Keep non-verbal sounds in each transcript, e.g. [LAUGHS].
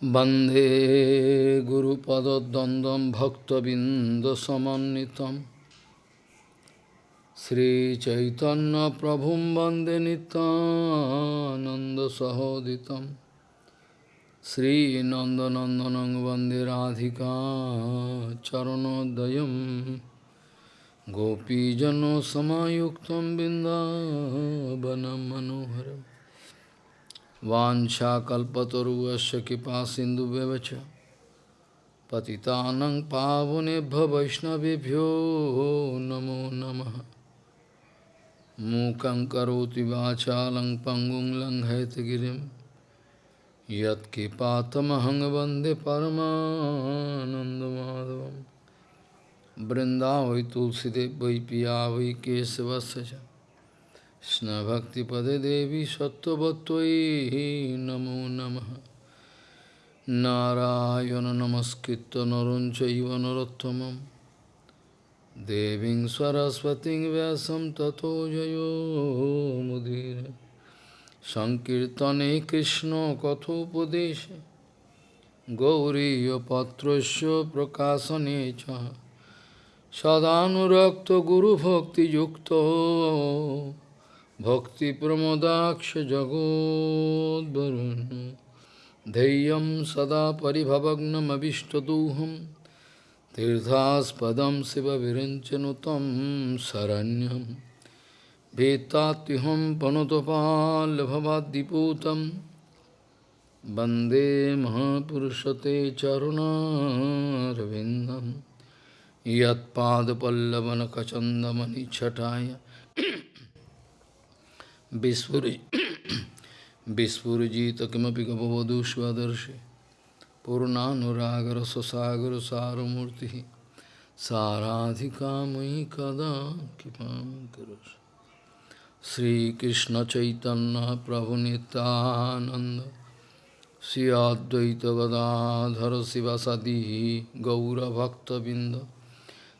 Bande Guru Pada Dandam Bhakta Bindasamanitam Sri Chaitanya Prabhum Bande Nanda Sahoditam. Sri Nanda Nandanang Bande Radhika Charanodayam. Gopijano Samayuktam Bindavanam Manoharam. Vanchakalpataruvaśya kipa sindu bevacha Patitanang pavunebhya vaishnavibhyo namo namaha Mukang karoti vachalang pangung lang haitagirim Yat kipatamahang vande paramanandamadavam Brindavi tulsidev vai piyavi kesavasaja কৃষ্ণভক্তিপদে দেবী সত্যবত্যই নমো নম। নারায়ণ নমস্কৃত নরঞ্চৈব নরোত্তম দেবী সরস্বতী ব্যাসম তথো জয়োমুদীর সংকীর্তনে কৃষ্ণ কথোপদেশ। গৌরীপত্র প্রকাশনে সদানুরক্ত গুরুভক্তিযুক্ত। जगोद्वरुन् धैर्यं सदा परिभवग्नमभिष्टदोहं तीर्थास्पदं शिवविरञ्चनु तं शरण्यं वेत्तात्युहं पनुतपाल्भवाद्दिपूतं वन्दे महापुरुषते चरुणारविन्दं यत्पादपल्लवनखचन्दमनिच्छटाय Vispurjita kimapi gavavadu svadarshi Purnanuragar sasagar saramurti Saradhika mai kada kipam karas Sri Krishna Chaitanya Prabhu Nityananda Sri Advaita Gadadhara Sivasadi Gaura Bhakta Binda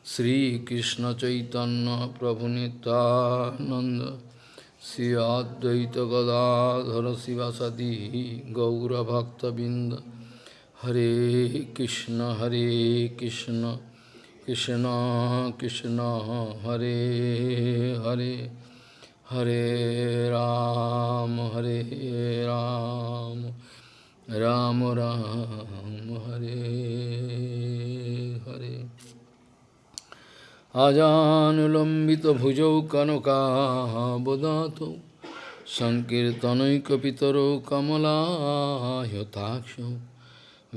Sri Krishna Chaitanya Prabhu Nityananda Sri Advaita Gadadhara Sivasadi Gaura Bhakta Binda Hare Krishna Hare Krishna Krishna Krishna Hare Hare Hare Ram Hare Ram Ram Ram Hare Hare अजानुलम्बितभुजौ कनकाबदातौ सङ्कीर्तनैकपितरौ कमलायताक्षौ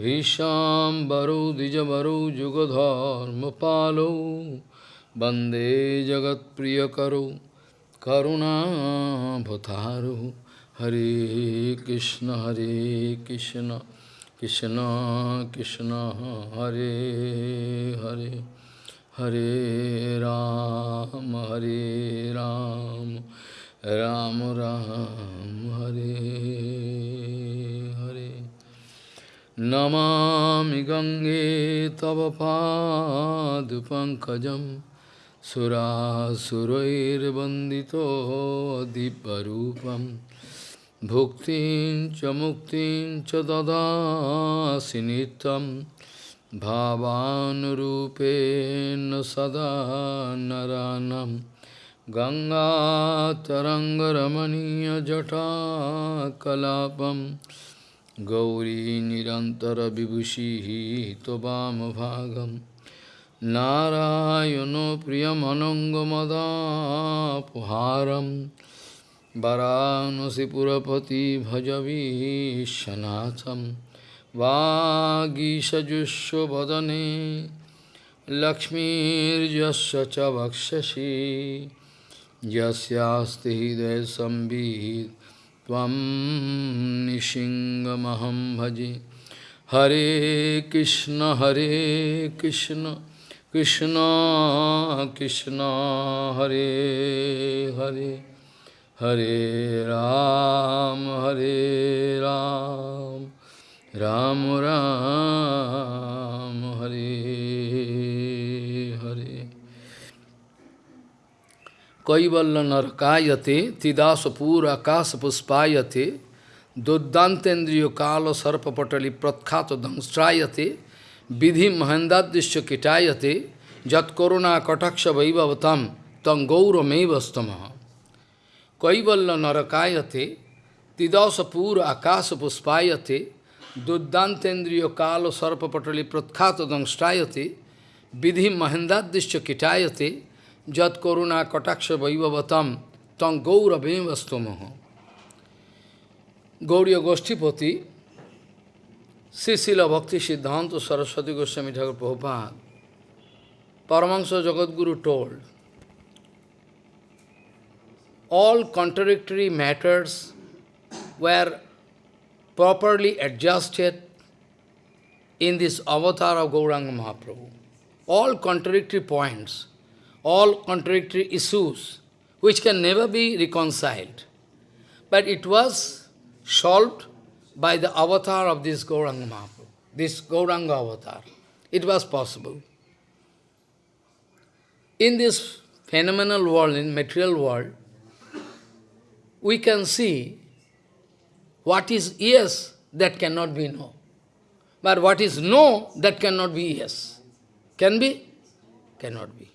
विशाम्बरौ द्विजवरौ जुगधर्मपालौ वन्दे जगत्प्रियकरौ करुणाभतारौ हरे कृष्ण हरे Krishna Krishna Krishna Hare Hare Hare Ram, Hare Ram, Ram Ram, Hare Hare. Namami Gange Tava Pankajam Surasurair Bandito Diparupam Bhuktin Chamuktin Chadada Sinitam भावानुरूपेण सदा नरानं गङ्गातरङ्गरमणीयजटाकलापं गौरी निरन्तरविभूषिः त्ववामभागं नारायणो प्रियमनङ्गमदापुहारं वरानसिपुरपति भजवीशनाथम् वागीषजुष्वदने लक्ष्मीर्यस्य च वक्षसि। यस्यास्ति भजे। हरे कृष्ण हरे कृष्ण कृष्ण कृष्ण, हरे हरे। हरे राम हरे Ram. Ram Ram Hare Hare Kaivalla Narakayate Tidasapura Akasa Puspayate Duddantendriyo kala sarpapatali pratkhato dangstrayate vidhi mahendadishya kitayate jat koruna kataksha vaivavatam tang gaura mevastamaha kaivalla narakayate tidasa pura duddantendriyo kala sarpapatali pratkhato dangstrayate vidhi mahendadishya kitayate jat koruna kataksha vaivavatam tang gaura Gauriya Goshtipati, Srila Bhakti Siddhanta Saraswati Goswami Thakur Prabhupada, Paramahansa Jagadguru told, all contradictory matters were properly adjusted in this avatar of Gauranga Mahaprabhu. All contradictory points, all contradictory issues, which can never be reconciled. But it was solved by the avatar of this Gauranga Mahaprabhu, this Gauranga avatar. It was possible. In this phenomenal world, in material world, we can see what is yes, that cannot be no. But what is no, that cannot be yes. Can be? Cannot be.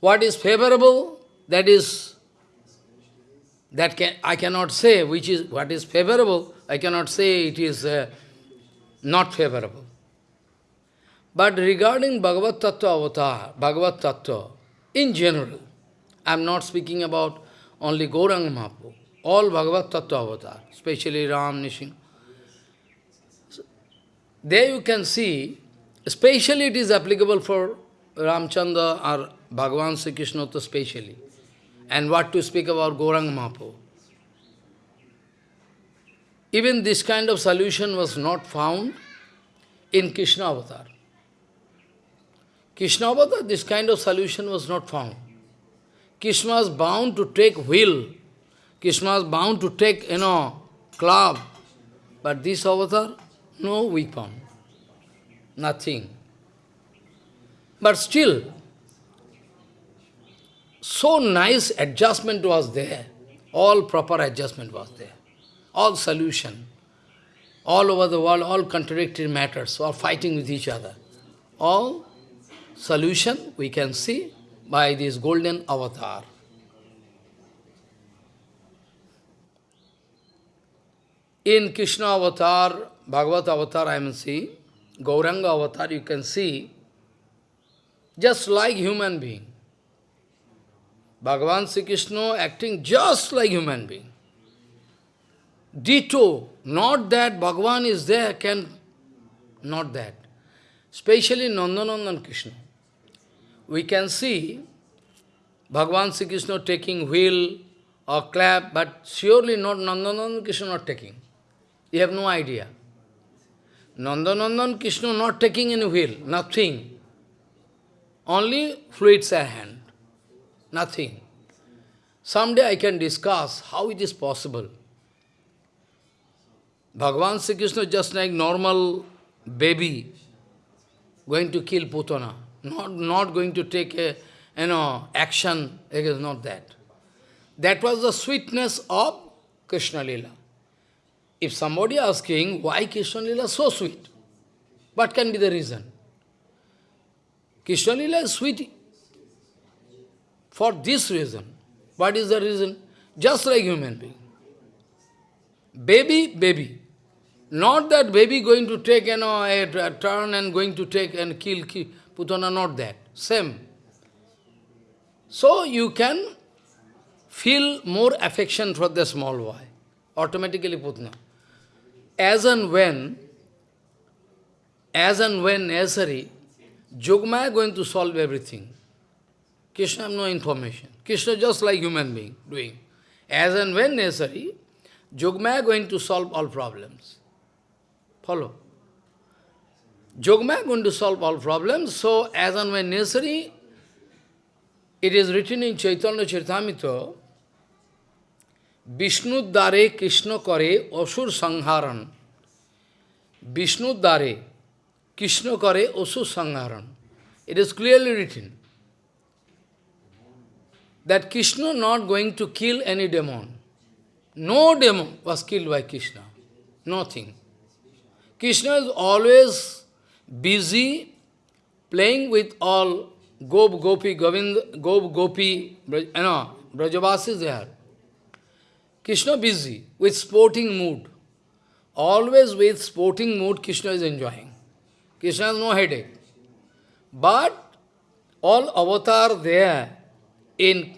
What is favorable, that is that can, I cannot say which is what is favorable, I cannot say it is uh, not favorable. But regarding Bhagavad Tattva avatar, Bhagavad Tattva, in general, I am not speaking about only Gauranga Mahaprabhu, all Bhagavad Tattva avatar, especially Ram, Nishing. there you can see, especially it is applicable for Ramchandra or Bhagavan Sri Krishna specially. And what to speak about Gauranga Mahaprabhu. Even this kind of solution was not found in Krishna avatar. Krishna avatar, this kind of solution was not found. Krishna was bound to take wheel. Krishna was bound to take, you know, club. But this avatar, no weapon. Nothing. But still, so nice adjustment was there. All proper adjustment was there. All solution. All over the world, all contradictory matters, all fighting with each other. All solution we can see by this golden avatar. In Krishna avatar, Bhagavad avatar I am seeing, Gauranga avatar you can see, just like human being. Bhagavan Sri Krishna acting just like human being. Ditto, not that Bhagavan is there, can, not that. Especially Nandanandan Krishna. We can see Bhagavan Sri Krishna taking wheel or clap, but surely not Nandanandan Krishna not taking. You have no idea. Nanda Nandanandan Krishna not taking any wheel, nothing. Only fluids are hand. Nothing. Someday I can discuss how it is possible. Bhagavan Sri Krishna just like normal baby going to kill Putana, not, not going to take a you know, action, it is not that. That was the sweetness of Krishna Lila. If somebody asking why Krishna Lila so sweet, what can be the reason? Krishna Lila is sweet for this reason. What is the reason? Just like human being. Baby, baby. Not that baby going to take you know, a, a turn and going to take and kill, kill Putana, not that. Same. So you can feel more affection for the small boy. Automatically Putana. As and when, as and when necessary, Jogmaya going to solve everything. Krishna have no information. Krishna just like human being doing. As and when necessary, Jogmaya going to solve all problems. Follow? Jogmaya going to solve all problems, so as and when necessary, it is written in Chaitanya Charitamrita, Vishnu Dare Krishna Kare Asur Sangharan. Vishnu Dare Krishna Kare Asur Sangharan. It is clearly written that Krishna not going to kill any demon. no demon was killed by Krishna. Nothing. Krishna is always busy playing with all Gop, Gopi, Govind, Gop, Gopi, you know, there. Krishna busy with sporting mood. Always with sporting mood, Krishna is enjoying. Krishna has no headache. But all avatar there in,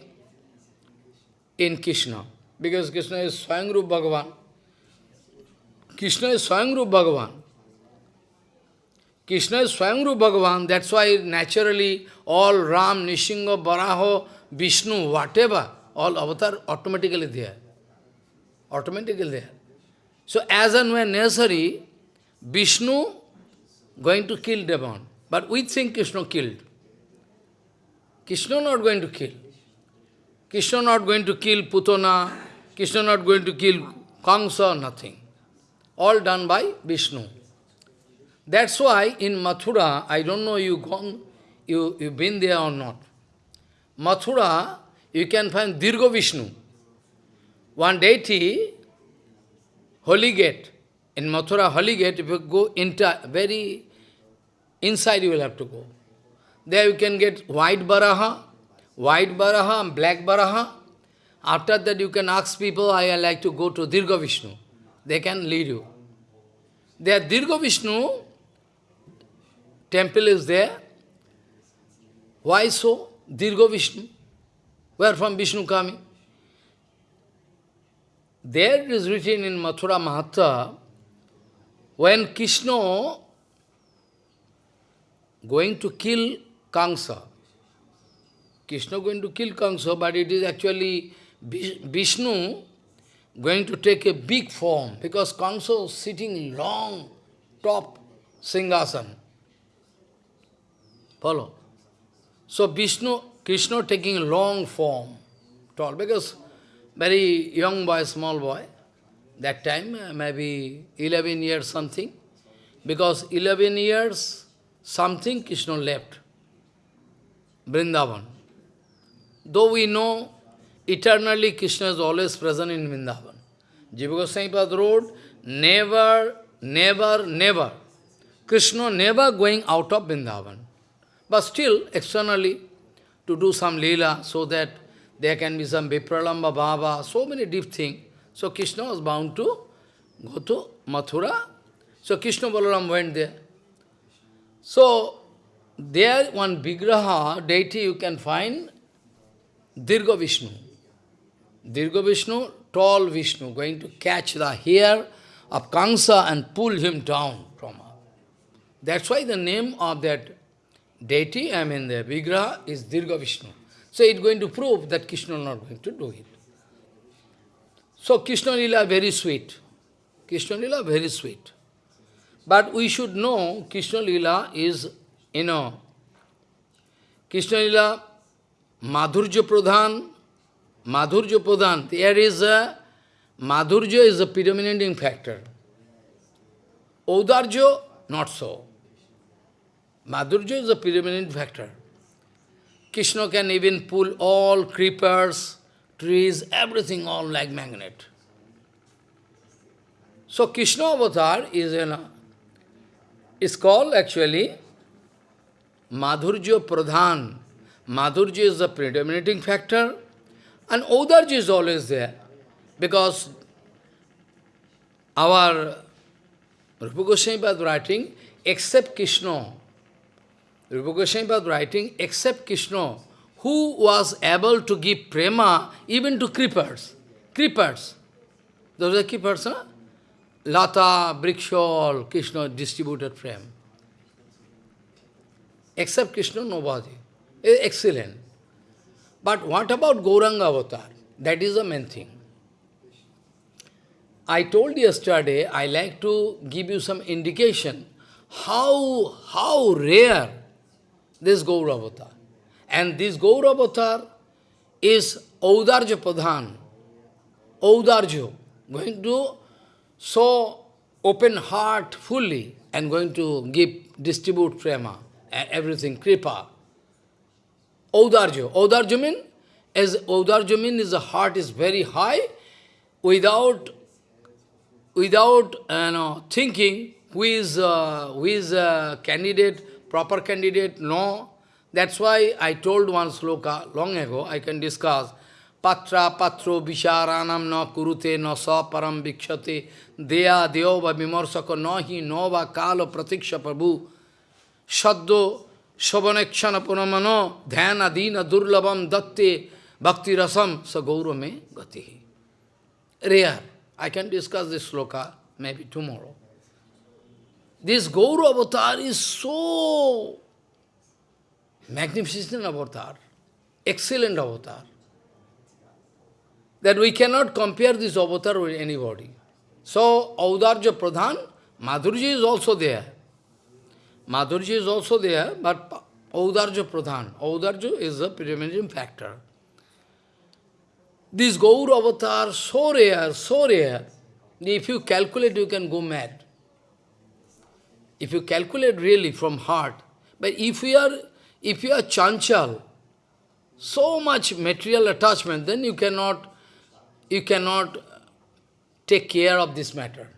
in Krishna. Because Krishna is Swayamrup Bhagavan. Krishna is Swayamrup Bhagavan. Krishna is Swayamrup Bhagavan, that's why naturally all Ram, Nishinga, Baraho, Vishnu, whatever, all avatar automatically there. Automatically there. So as and when necessary, Vishnu going to kill demon. But we think Krishna killed. Krishna not going to kill. Krishna not going to kill Putana, Krishna not going to kill Kamsa, nothing. All done by Vishnu. That's why in Mathura, I don't know you gone, you, you've been there or not. Mathura, you can find Dirgo Vishnu. One deity, Holi Gate. In Mathura, Holi Gate, if you go into very inside, you will have to go. There you can get white Baraha, white Baraha and black Baraha. After that, you can ask people, I like to go to Dirgha Vishnu. They can lead you. There, Dirgha Vishnu, temple is there. Why so? Dirgo Vishnu. Where from Vishnu coming? There is written in Mathura Mahatmya, when Krishna going to kill Kamsa, Krishna going to kill Kamsa, but it is actually Vishnu going to take a big form, because Kamsa is sitting long, top Singhasan. Follow? So Vishnu, Krishna taking a long form, tall, because very young boy, small boy, that time uh, maybe 11 years something, because 11 years something Krishna left, Vrindavan. Though we know eternally Krishna is always present in Vrindavan. Jiva Goswami Road, never, never, never. Krishna never going out of Vrindavan. But still, externally, to do some lila, so that there can be some Vipralamba Bhava, so many deep things. So Krishna was bound to go to Mathura. So Krishna Balaram went there. So, there one Vigraha, deity you can find, Dirgha Vishnu. Dirgha Vishnu, tall Vishnu, going to catch the hair of Kansa and pull him down from her. That's why the name of that deity, I mean the Vigraha, is Dirgha Vishnu. So it's going to prove that Krishna is not going to do it. So Krishna Lila very sweet. Krishna Lila very sweet. But we should know Krishna Lila is, you know, Krishna Lila, Madhurja Pradhan, Madhurja Pradhan, there is a, Madhurja is a predominating factor. Audarjo, not so. Madhurja is a predominant factor. Krishna can even pull all creepers, trees, everything all like magnet. So Krishna avatar is a is called actually Madhurja Pradhan. Madhurja is the predominating factor and Audarja is always there because our Rupa Goswami was writing, except Krishna, Rupa Goswami writing, except Krishna, who was able to give prema even to creepers. Creepers. Those are creepers, no? Lata, Brikshol, Krishna distributed frame. Except Krishna, nobody. Eh, excellent. But what about Gauranga avatar? That is the main thing. I told yesterday, I like to give you some indication how, how rare this Gaur avatar. And this Gaur avatar is Audarja Pradhan. Audarjo, going to so open heart fully and going to give, distribute prema, everything, kripa. Audarjo. Audarjo means, as Audarjo mean is the heart is very high, without, without you know, thinking who is, uh, who is a candidate, proper candidate, no. That's why I told one sloka long ago, I can discuss, Patra patro visharanam na kurute na sa param vikshate deya deova na hi nova kalo pratiksha prabhu shaddo shavanekshana punamano dhyana dina durlabam datte bhakti rasam sa gaurame gati. Rare. I can discuss this sloka maybe tomorrow. This Gauru avatar is so magnificent avatar, excellent avatar that we cannot compare this avatar with anybody. So, Audarja Pradhan, Madhurji is also there. Madhurji is also there, but Audarja Pradhan, Audarja is a predominating factor. This Gaur avatar, so rare, so rare, if you calculate, you can go mad. If you calculate really from heart, but if you are, if you are chanchal, so much material attachment, then you cannot you cannot take care of this matter.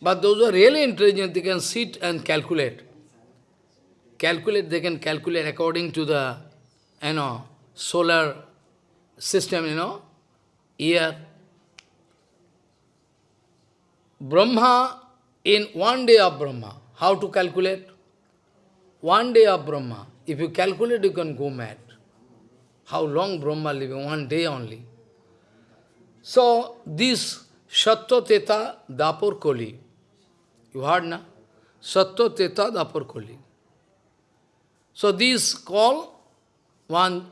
But those who are really intelligent, they can sit and calculate. Calculate, they can calculate according to the, you know, solar system, you know, year. Brahma, in one day of Brahma, how to calculate? One day of Brahma, if you calculate, you can go mad. How long Brahma living? One day only. So, this Satya Teta Dapur Koli, you heard na? Satya Teta Dapur Koli. So, this call one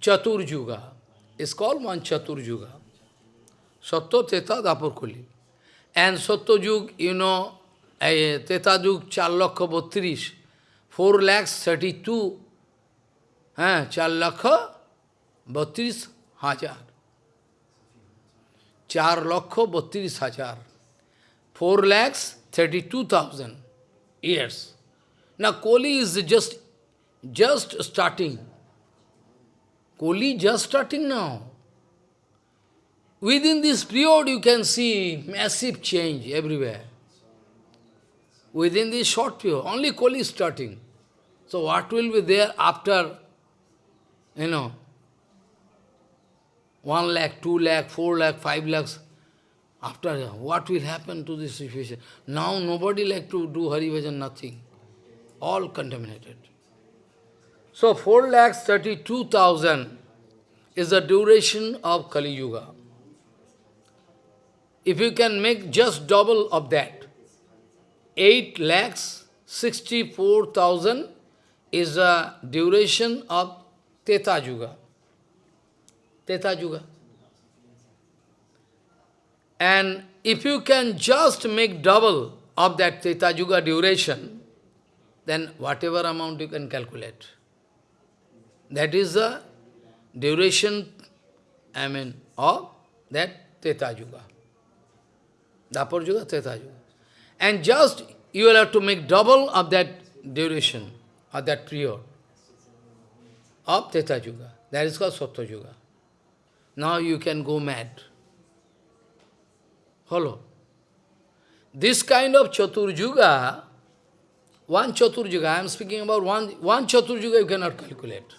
Chatur Juga. is called one Chatur Juga. Satya Teta Dapur Koli. And Satya Jug, you know, Teta Jug 4 lakha 32, 4 lakhs 32, 4 lakha 32 हजार चार लक्ष बत्तीस हजार four lakhs thirty-two thousand years. Now Koli is just just starting. Koli just starting now. Within this period you can see massive change everywhere. Within this short period, only Kali is starting. So what will be there after, you know, 1 lakh, 2 lakh, 4 lakh, 5 lakhs. After, what will happen to this situation? Now nobody like to do Hari Bhajan, nothing. All contaminated. So 4 lakhs 32,000 is the duration of Kali Yuga. If you can make just double of that, 8 lakhs 64,000 is the duration of Teta Yuga. Teta Yuga. And if you can just make double of that Teta Yuga duration, then whatever amount you can calculate. That is the duration, I mean, of that Teta Yuga. Dapur Yuga, Teta Yuga. And just you will have to make double of that duration, of that period, of Teta Yuga. That is called Satya Yuga. Now you can go mad. Follow. This kind of Chaturjuga, one Chaturjuga, I am speaking about one, one Chaturjuga you cannot calculate.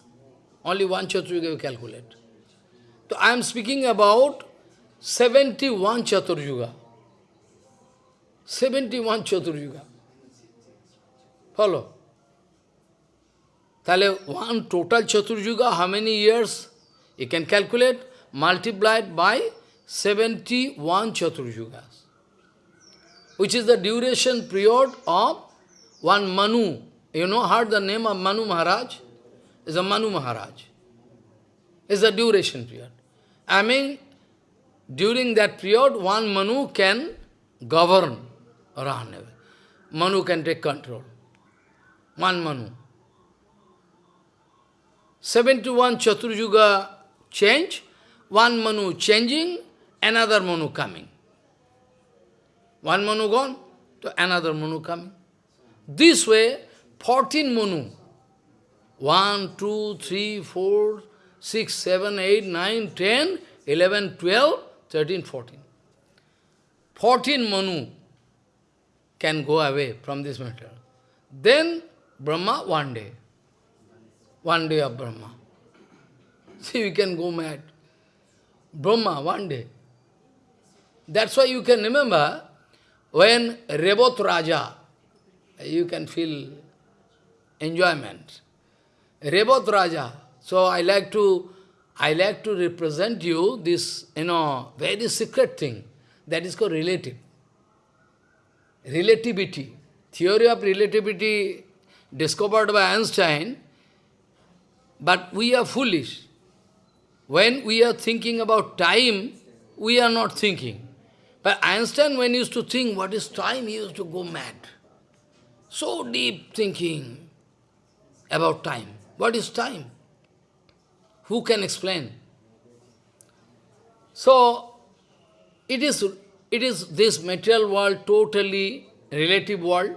Only one Chaturjuga you calculate. So I am speaking about 71 Chaturjuga. 71 Chaturjuga. Follow. Tale one total Chaturjuga, how many years? You can calculate multiplied by 71 Chaturjugas, which is the duration period of one Manu. You know, heard the name of Manu Maharaj? Is a Manu Maharaj. Is the duration period. I mean, during that period, one Manu can govern around. Manu can take control. One Manu. 71 Chaturjuga change, one Manu changing, another Manu coming. One Manu gone, to another Manu coming. This way, 14 Manu. 1, 2, 3, 4, 6, 7, 8, 9, 10, 11, 12, 13, 14. 14 Manu can go away from this matter. Then Brahma one day. One day of Brahma. [LAUGHS] See, we can go mad. Brahma one day. That's why you can remember when Rebot Raja, you can feel enjoyment. Rebot Raja. So I like to I like to represent you this, you know, very secret thing. That is called relative. Relativity. Theory of relativity discovered by Einstein, but we are foolish. When we are thinking about time, we are not thinking. But Einstein, when he used to think what is time, he used to go mad. So deep thinking about time. What is time? Who can explain? So, it is, it is this material world totally relative world,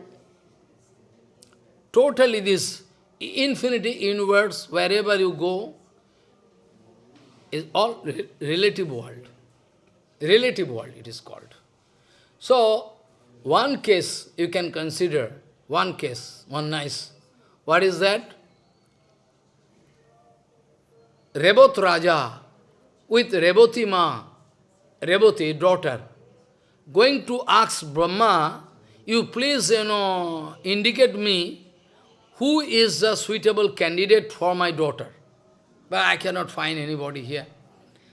totally this infinity universe, wherever you go, is all re relative world. Relative world it is called. So, one case you can consider, one case, one nice. What is that? Rebot Raja with Reboti Ma, Reboti, daughter, going to ask Brahma, you please, you know, indicate me who is the suitable candidate for my daughter. But I cannot find anybody here.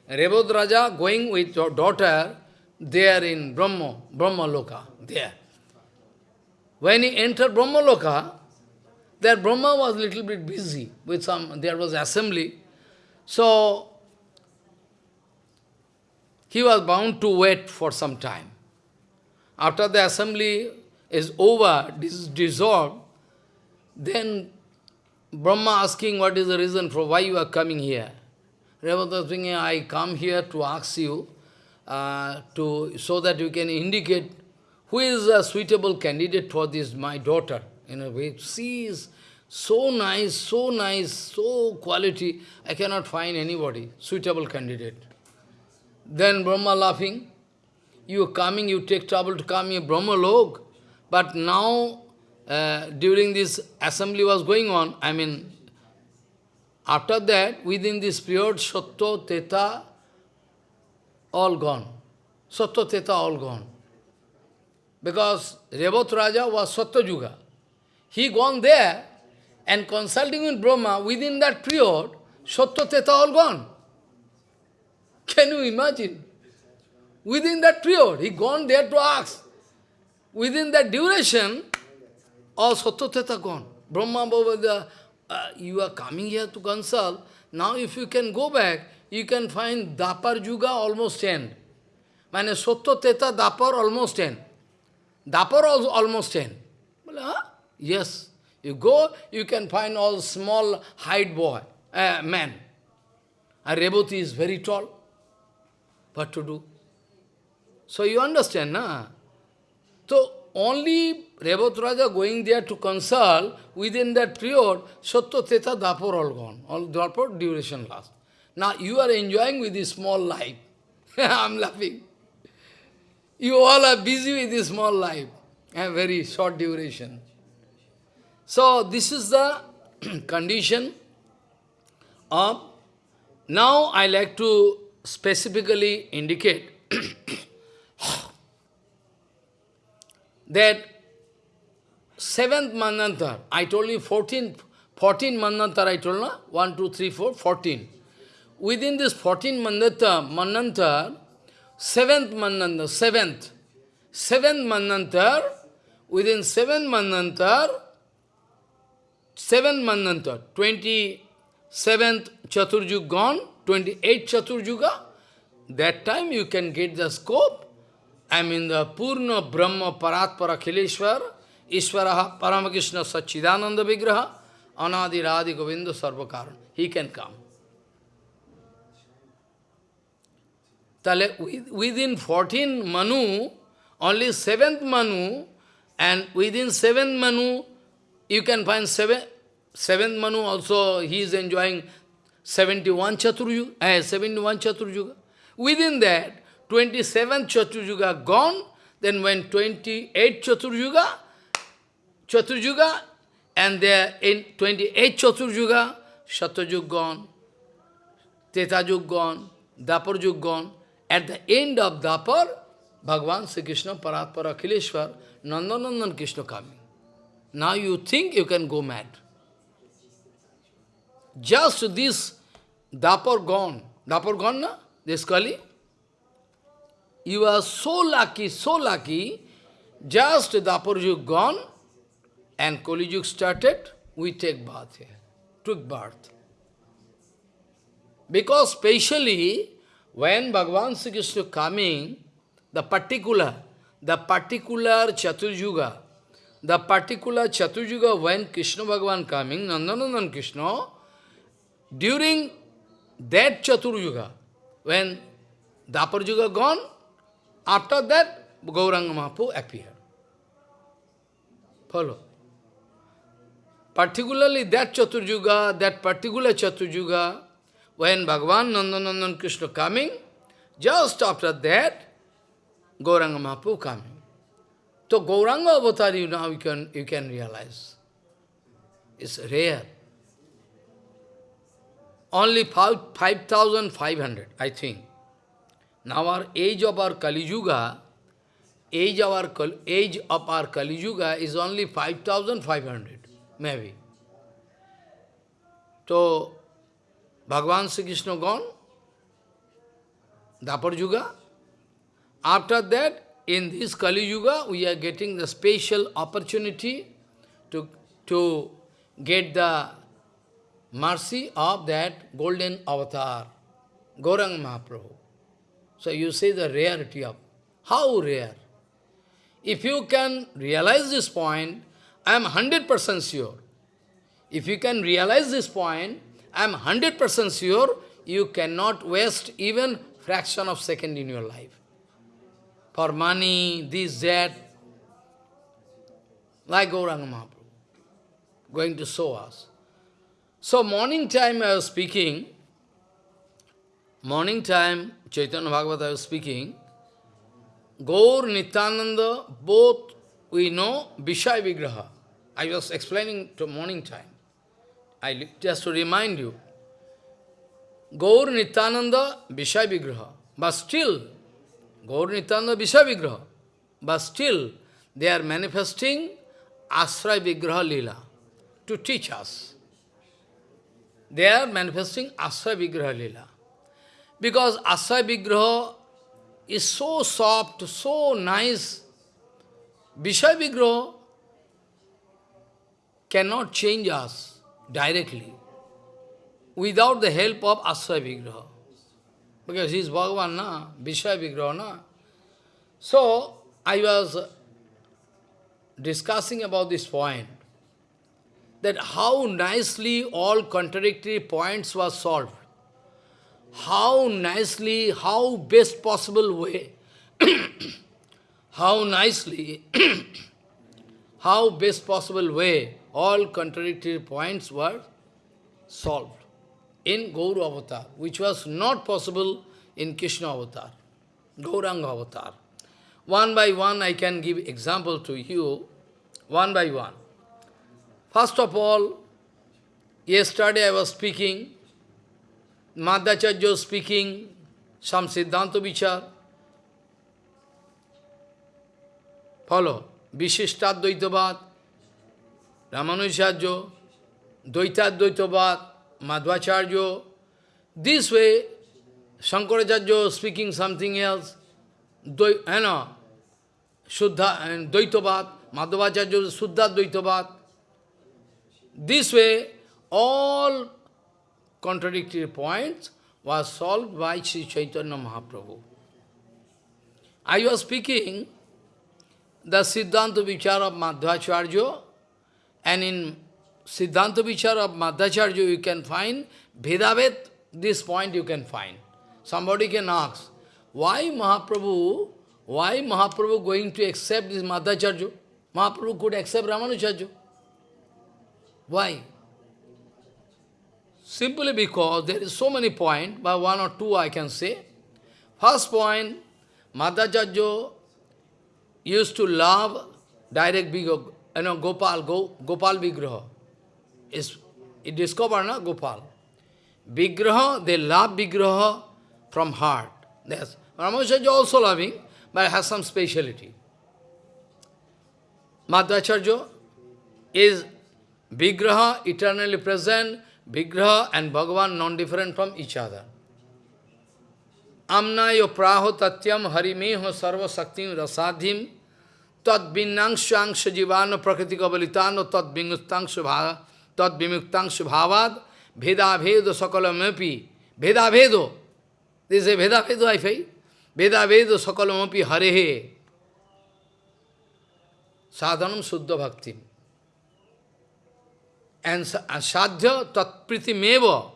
Rebot Raja going with your daughter there in Brahma, Brahma Loka, there. When he entered Brahma Loka, there Brahma was a little bit busy with some, there was assembly. So, he was bound to wait for some time. After the assembly is over, dis dissolved, then Brahma asking what is the reason for why you are coming here. Rebata thinking, I come here to ask you uh, to so that you can indicate who is a suitable candidate for this, my daughter. In a way, she is so nice, so nice, so quality, I cannot find anybody, suitable candidate. Then Brahma laughing, you are coming, you take trouble to come here, Brahma log. But now, uh, during this assembly was going on, I mean, after that, within this period, Satya, Teta, all gone. Satya, Teta, all gone. Because Rebot Raja was Satya Yuga. He gone there, and consulting with Brahma, within that period, Satya Teta all gone. Can you imagine? Within that period, he gone there to ask. Within that duration, all Satya gone. Brahma Bhavada, uh, you are coming here to consult. Now if you can go back, you can find Dapar Yuga almost end. Mane Satya Teta Dapar almost end. Dapar also almost end. Huh? Yes. You go, you can find all small height boy, uh, man. And Reboti is very tall. What to do? So you understand, na? So only Rebot Raja going there to consult, within that period, Satya Teta Dapur all gone. All Dapur duration last. Now you are enjoying with this small life. [LAUGHS] I'm laughing. You all are busy with this small life. A very short duration. So this is the [CLEARS THROAT] condition of, now I like to specifically indicate [CLEARS THROAT] [SIGHS] that seventh manantar, I told you 14, 14 manantar I told you, 1, 2, 3, 4, 14. Within this 14 manantar, manantar seventh manantar, seventh, seventh manantar, within seventh manantar, seven Manvanta, 27th Chaturjug gone, 28th Chaturjuga, that time you can get the scope. I mean the Purna Brahma Paratpara Khileshwar, Ishvaraha Paramakrishna Sachidananda Vigraha, Anadi Radhi Govinda Sarvakaran. He can come. Tale, Within 14 Manu, only 7th Manu, and within 7th Manu, you can find 7th seven, Manu also, he is enjoying 71 Chaturjuga, eh, 71 Chaturjuga. Within that, 27 Chaturjuga gone, then when 28 Chaturjuga, Chaturjuga, and there in 28 Chaturjuga, Satyajug gone, Tetajug gone, Dapar Jug gone. At the end of Dapar, Bhagavan Sri Krishna Paratpara Akhileshwar, Nandanandan Krishna coming. Now you think you can go mad. Just this Dapar gone, Dapar gone na? This Kali? You are so lucky, so lucky, just Dapar Yug gone, and Kali started, we take birth here, took birth. Because specially, when Bhagavan Sri Krishna coming, the particular, the particular Chaturjuga, the particular Chaturjuga when Krishna Bhagavan coming, Nandanandan Krishna, during that Chaturjuga, when Dapar Juga gone, after that Gauranga Mahaprabhu appeared. Follow. Particularly that Chaturjuga, that particular Chaturjuga, when Bhagavan Nandanandan Krishna coming, just after that, Gauranga Mahaprabhu coming. So Gauranga avatar you now you can you can realize. It's rare. Only 5,500, I think. Now our age of our Kali Yuga, age of our, age of our Kali Yuga is only 5,500, maybe. So, Bhagavan Sri Krishna gone, Dapar Yuga. After that, in this Kali Yuga, we are getting the special opportunity to, to get the mercy of that golden avatar, Gaurang Mahaprabhu. So you see the rarity of, how rare? If you can realize this point, I am 100% sure. If you can realize this point, I am 100% sure you cannot waste even fraction of second in your life. For money, this, that, like Gauranga Mahaprabhu, going to show us. So morning time I was speaking, morning time Chaitanya Bhagavata was speaking, Gaur, Nityananda, both we know Vishaya Vigraha. I was explaining to morning time. I just to remind you, Gaur Nityananda Vishaya Vigraha. But still, Gaur Nityananda Vishaya Vigraha. But still, they are manifesting Asray Vigraha Lila to teach us. They are manifesting Asray Vigraha Lila. Because Asray Vigraha is so soft, so nice. Vishaya Vigraha cannot change us directly without the help of Asray Vigraha. Because he is Bhagavan, na? Vishaya Vigraha, na? So, I was discussing about this point, that how nicely all contradictory points were solved. How nicely, how best possible way, how nicely, how best possible way, all contradictory points were solved in Gauru Avatar, which was not possible in Krishna Avatar, Gauranga Avatar. One by one I can give example to you, one by one. First of all, yesterday I was speaking, Madhacharya speaking, some Siddhanta Vichar. Follow. Vishistadvaitavad, Ramanujacharya, Dvaitadvaitavad, Madhvacharya. This way, Shankaracharya speaking something else, Dvai, you know, Shuddha and Dvaitavad, Madhvacharya Shuddha Dvaitavad. This way, all contradictory points was solved by Sri Chaitanya Mahaprabhu. I was speaking the Siddhanta Vichar of Madhvacharya, and in Siddhanta Vichar of Madhvacharya you can find Vedavet, this point you can find. Somebody can ask, why Mahaprabhu, why Mahaprabhu going to accept this Madhvacharya? Mahaprabhu could accept Ramanujarya. Why? Simply because there is so many points, but one or two I can say. First point, Madhvacharya used to love direct big, you know, Gopal, Go, Gopal Vigraha. Is it discovered, na, Gopal? Vigraha, they love Vigraha from heart. Yes. Ramacharya also loving, but has some speciality. Madhvacharya is Vigraha, eternally present, Vigraha and Bhagavan non-different from each other. Amnayo praho tatyam harimeho sarva saktim rasadhim tad vinnangshangsha jivano prakriti kabalitano tad vimuktangsha bhava tad vimuktangsha bhavad veda vedo sakalamepi veda vedo this is a veda vedo I say veda vedo sakalamepi harehe. Sadhanam suddha bhakti and sadhya tatpriti meva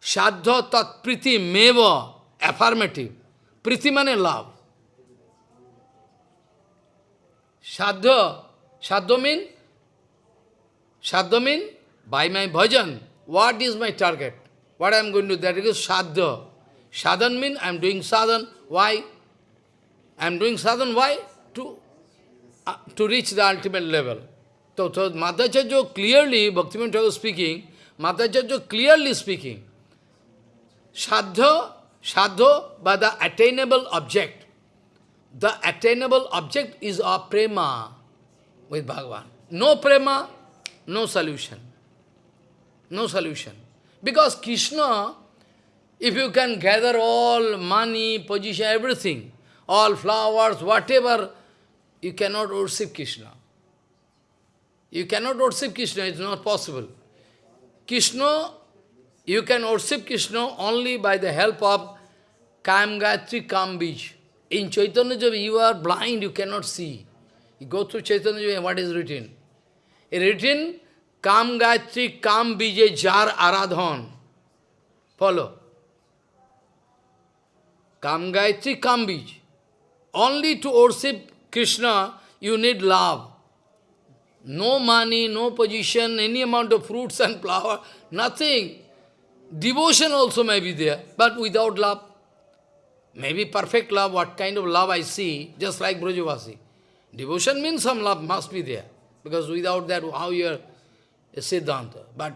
sadhya tatpriti meva affirmative. Priti means love. Sadhya, sadhya mean, sadhya mean, by my bhajan, what is my target? What I am going to do, that is sadhya. Sadhan mean, I am doing sadhan, why? I am doing sadhan, why? To, uh, to reach the ultimate level. So, so Madhvacharya clearly, Bhaktivinoda Thakur speaking, Madhvacharya clearly speaking, sadhya Sadho by the attainable object. The attainable object is our prema with Bhagavan. No prema, no solution. No solution. Because Krishna, if you can gather all money, position, everything, all flowers, whatever, you cannot worship Krishna. You cannot worship Krishna, it's not possible. Krishna you can worship Krishna only by the help of Kam Gayatri Kam Bij. In Chaitanya Java, you are blind, you cannot see. You go through Chaitanya Java, what is written? It written, Kam Gayatri Kam Jar Aradhan. Follow. Kam Gayatri Kam Bij. Only to worship Krishna, you need love. No money, no position, any amount of fruits and flower, nothing. Devotion also may be there, but without love. Maybe perfect love, what kind of love I see, just like Brajavasi. Devotion means some love must be there, because without that, how you are a Siddhanta. But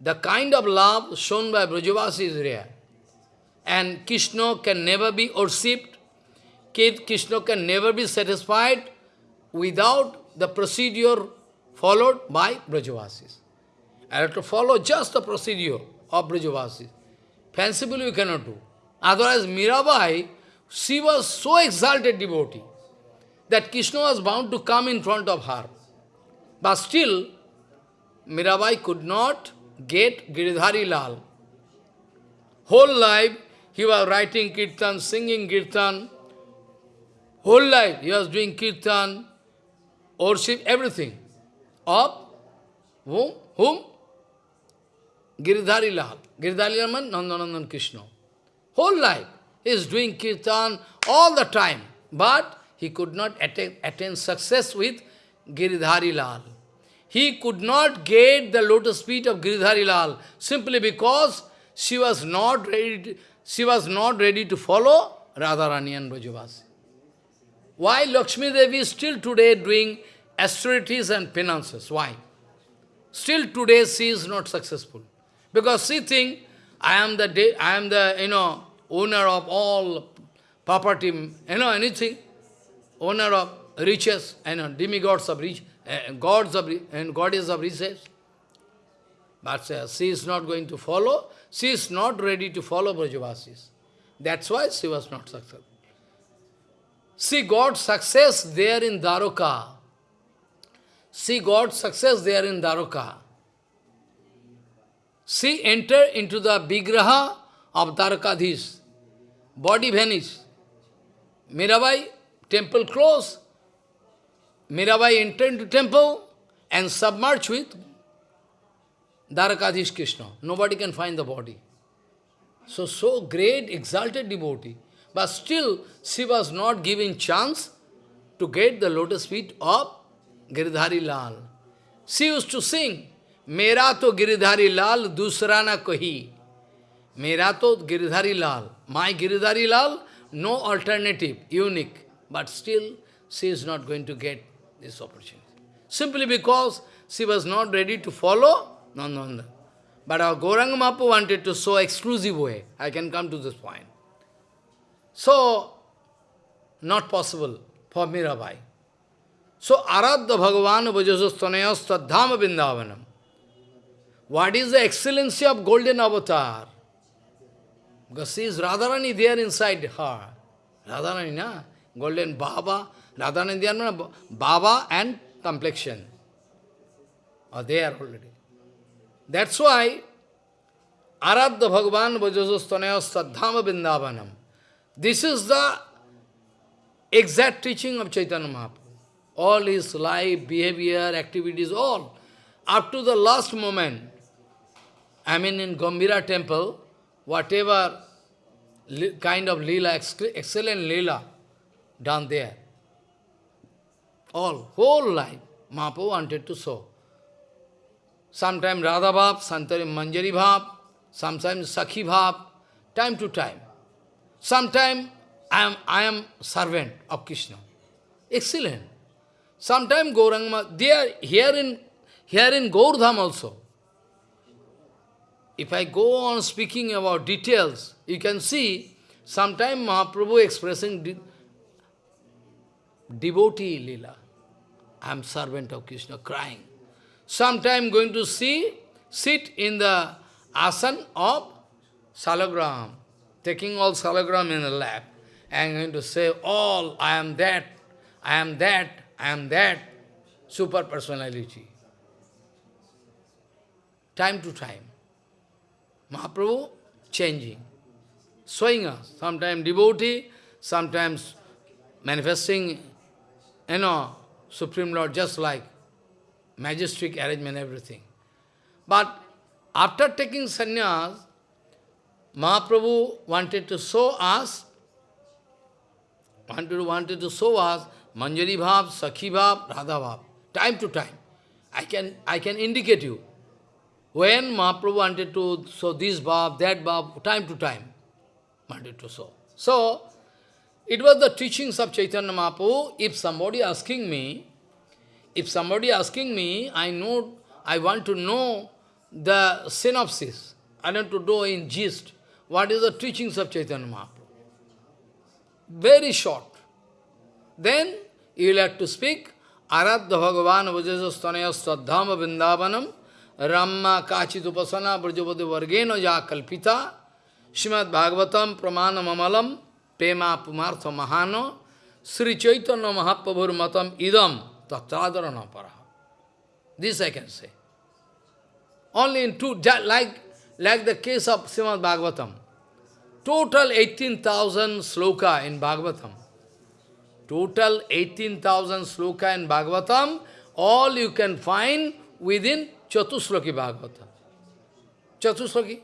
the kind of love shown by Brajavasi is rare. And Krishna can never be worshipped, Krishna can never be satisfied without the procedure followed by Brajavasis. I have to follow just the procedure of Brajavasis. Fancifully we cannot do. Otherwise, Mirabai, she was so exalted devotee that Krishna was bound to come in front of her. But still, Mirabai could not get Giridhari Lal. Whole life, he was writing kirtan, singing kirtan. Whole life, he was doing kirtan, worship, everything. Of whom? Whom? Giridhari Lal. Giridhari Lal means Nandanandan Krishna. Whole life. He is doing kirtan all the time. But he could not attain, attain success with Giridhari Lal. He could not get the lotus feet of Giridhari Lal simply because she was not ready to, she was not ready to follow Radharani and Brajavasi. Why Lakshmi Devi is still today doing austerities and penances? Why? Still today she is not successful. Because she thinks, I am the, I am the, you know, owner of all property, you know, anything, owner of riches, you know, demigods of riches, uh, gods of, and goddess of riches. But uh, she is not going to follow, she is not ready to follow Brajavasis. That's why she was not successful. She got success there in Dwaraka. She got success there in Dwaraka. She entered into the Vigraha of Dwarakadhish. Body vanished. Mirabai, temple closed. Mirabai entered into temple and submerged with Dwarakadhish Krishna. Nobody can find the body. So, so great, exalted devotee. But still, she was not given chance to get the lotus feet of Giridhari Lal. She used to sing, Mera to Giridhari Lal, Dusrana kohi. Mera to Giridhari Lal. My Giridhari Lal, no alternative, unique. But still, she is not going to get this opportunity. Simply because she was not ready to follow Nandananda. But our Gauranga Mahaprabhu wanted to show exclusive way. I can come to this point. So, not possible for Mirabai. So, Aradha Bhagavan Vajasastanayas Tadhama Vrindavanam. What is the excellency of golden avatar? Because she is Radharani there inside her. Radharani, na? Golden Baba, Radharani there, Baba and complexion are there already. That's why Aradha Bhagavan Vajasastanaya Sadhama Vrindavanam. This is the exact teaching of Chaitanya Mahaprabhu. All his life, behavior, activities, all. Up to the last moment, I mean in Gambhira temple, whatever kind of lila, excellent lila done there. All, whole life, Mahaprabhu wanted to show. Sometimes Radha Bhav, sometimes Manjari Bhav, sometimes Sakhi Bhav, time to time. Sometimes I am, I am servant of Krishna. Excellent. Sometimes Gauranga, they are here in, here in Gaurdham also. If I go on speaking about details, you can see sometime Mahaprabhu expressing de devotee lila. I am servant of Krishna, crying. Sometime going to see, sit in the asan of salagram, taking all salagram in the lap, and going to say, all, I am that, I am that, I am that, super personality. Time to time. Mahaprabhu changing, showing us, sometimes devotee, sometimes manifesting, you know, Supreme Lord, just like majestic arrangement, everything. But after taking sannyas, Mahaprabhu wanted to show us, wanted, wanted to show us Manjari Bhav, Sakhi Bhav, Radha Bhav, time to time. I can, I can indicate you. When Mahaprabhu wanted to show this Bhav, that Bhav, time to time, wanted to show. So, it was the teachings of Chaitanya Mahaprabhu. If somebody asking me, if somebody asking me, I know, I want to know the synopsis. I want to know in gist, what is the teachings of Chaitanya Mahaprabhu. Very short. Then you will have to speak, Aradha Bhagavan Vajasastanaya Sadhama Vrindavanam Ramma Kachit Upasana Brajavati Vargena Ja Kalpita Srimad Bhagavatam Pramana Mamalam Pema Pumartha Mahano Sri Chaitanya Mahaprabhur Matam Idam Tatradharana Paraha. This I can say. Only in two, like, like the case of Srimad Bhagavatam. Total 18,000 sloka in Bhagavatam. Total 18,000 sloka in Bhagavatam, all you can find within Chatusloki Bhagavatam. Chatusloki.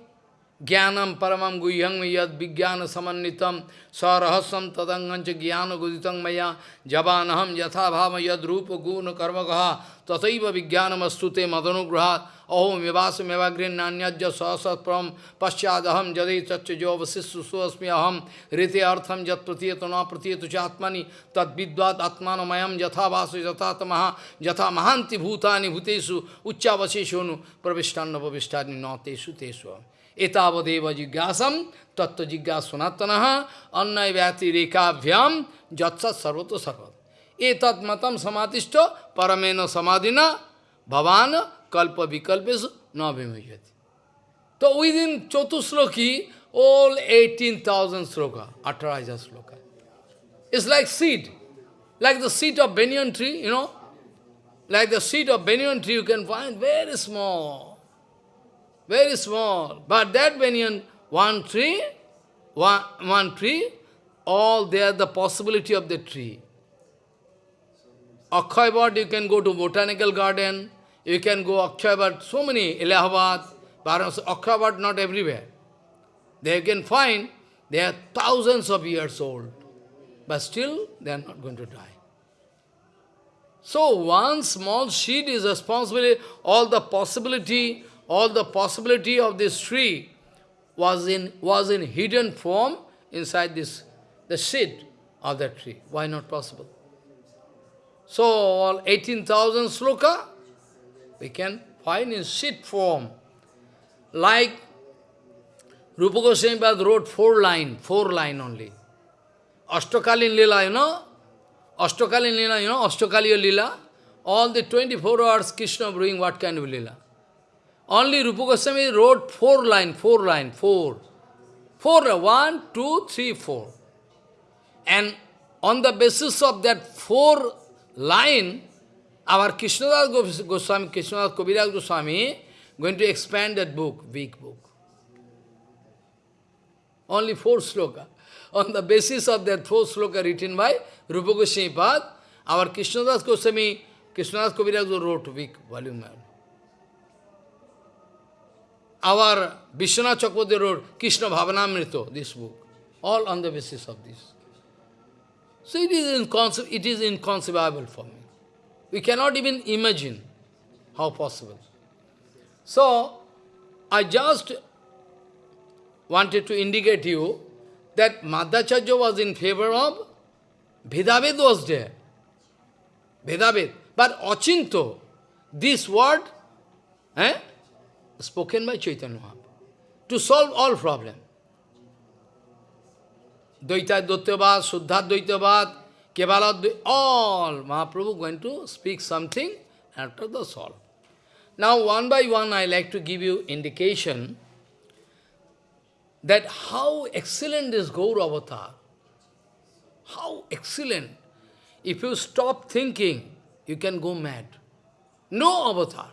ज्ञानम परमम गुह्यंग यद विज्ञान समन्वितम सरहस्यम तदंगंच ज्ञान गुदितं मया जवानहम यथा भाव यद रूप गुण कर्म कहा तथैव विज्ञानमस्तुते मदनुग्रहात् अहो मेवास मेवाग्रीन नान्यज सहसत्प्रम पश्चादहम जदे तच्च जो अवशिष्य सुस्मी अहम ऋते अर्थम जत प्रतीयत न प्रतीयत चात्मनि तद्विद्वाद आत्मानमयम यथावास यथातम यथा महांति भूतानि भूतेषु उच्चावशेषु प्रविष्टान्न प्रविष्टानि न तेषु तेषु एतावदेव जिज्ञासम तत्व जिज्ञासनातन अन्य व्याति रेखाभ्याम जत्सत सर्वतो सर्वत ए तत्मतम समातिष्ठ परमेन समाधिना भवान kalpa vikalpesu navimujyati. So within Chatusloki, all 18,000 sloka, Ataraja sloka. It's like seed, like the seed of banyan tree, you know. Like the seed of banyan tree, you can find very small, very small. But that banyan, one tree, one, one tree, all there the possibility of the tree. Akhaibad, you can go to botanical garden, you can go Akshayavad, so many, Allahabad, Varanasi, Akshayavad not everywhere. They can find, they are thousands of years old, but still they are not going to die. So one small seed is responsible, all the possibility all the possibility of this tree was in, was in hidden form inside this the seed of that tree. Why not possible? So, all 18,000 sloka, we can find in seed form. Like Rupa Goswami wrote four line, four line only. Ashtakalin Lila, you know? Ashtakalin Lila, you know, Ashtakaliya Lila. All the 24 hours Krishna doing what kind of Lila. Only Rupa Goswami wrote four line, four line, four. Four, one, two, three, four. And on the basis of that four line, our Krishnadas Goswami, Krishnadas Kaviraj Goswami, going to expand that book, weak book. Only four sloka. On the basis of that four sloka written by Rupa Goswami Pad, our Krishnadas Goswami, Krishnadas Kaviraj wrote weak volume. Our Vishwanath Chakravarti wrote Krishna Bhavanamrita, this book. All on the basis of this. So it is, inconce it is inconceivable for me. We cannot even imagine how possible. So, I just wanted to indicate you that Madhvacharya was in favor of Vedaved was there. Vedaved. But Achinto, this word, eh, spoken by Chaitanya Mahaprabhu, to solve all problems. Dvaita Dvaitavad, Suddha Dvaitavad, Kevaladvi, all Mahaprabhu going to speak something, after the all. Now, one by one, I like to give you indication that how excellent is Gaura Avatar. How excellent. If you stop thinking, you can go mad. No avatar.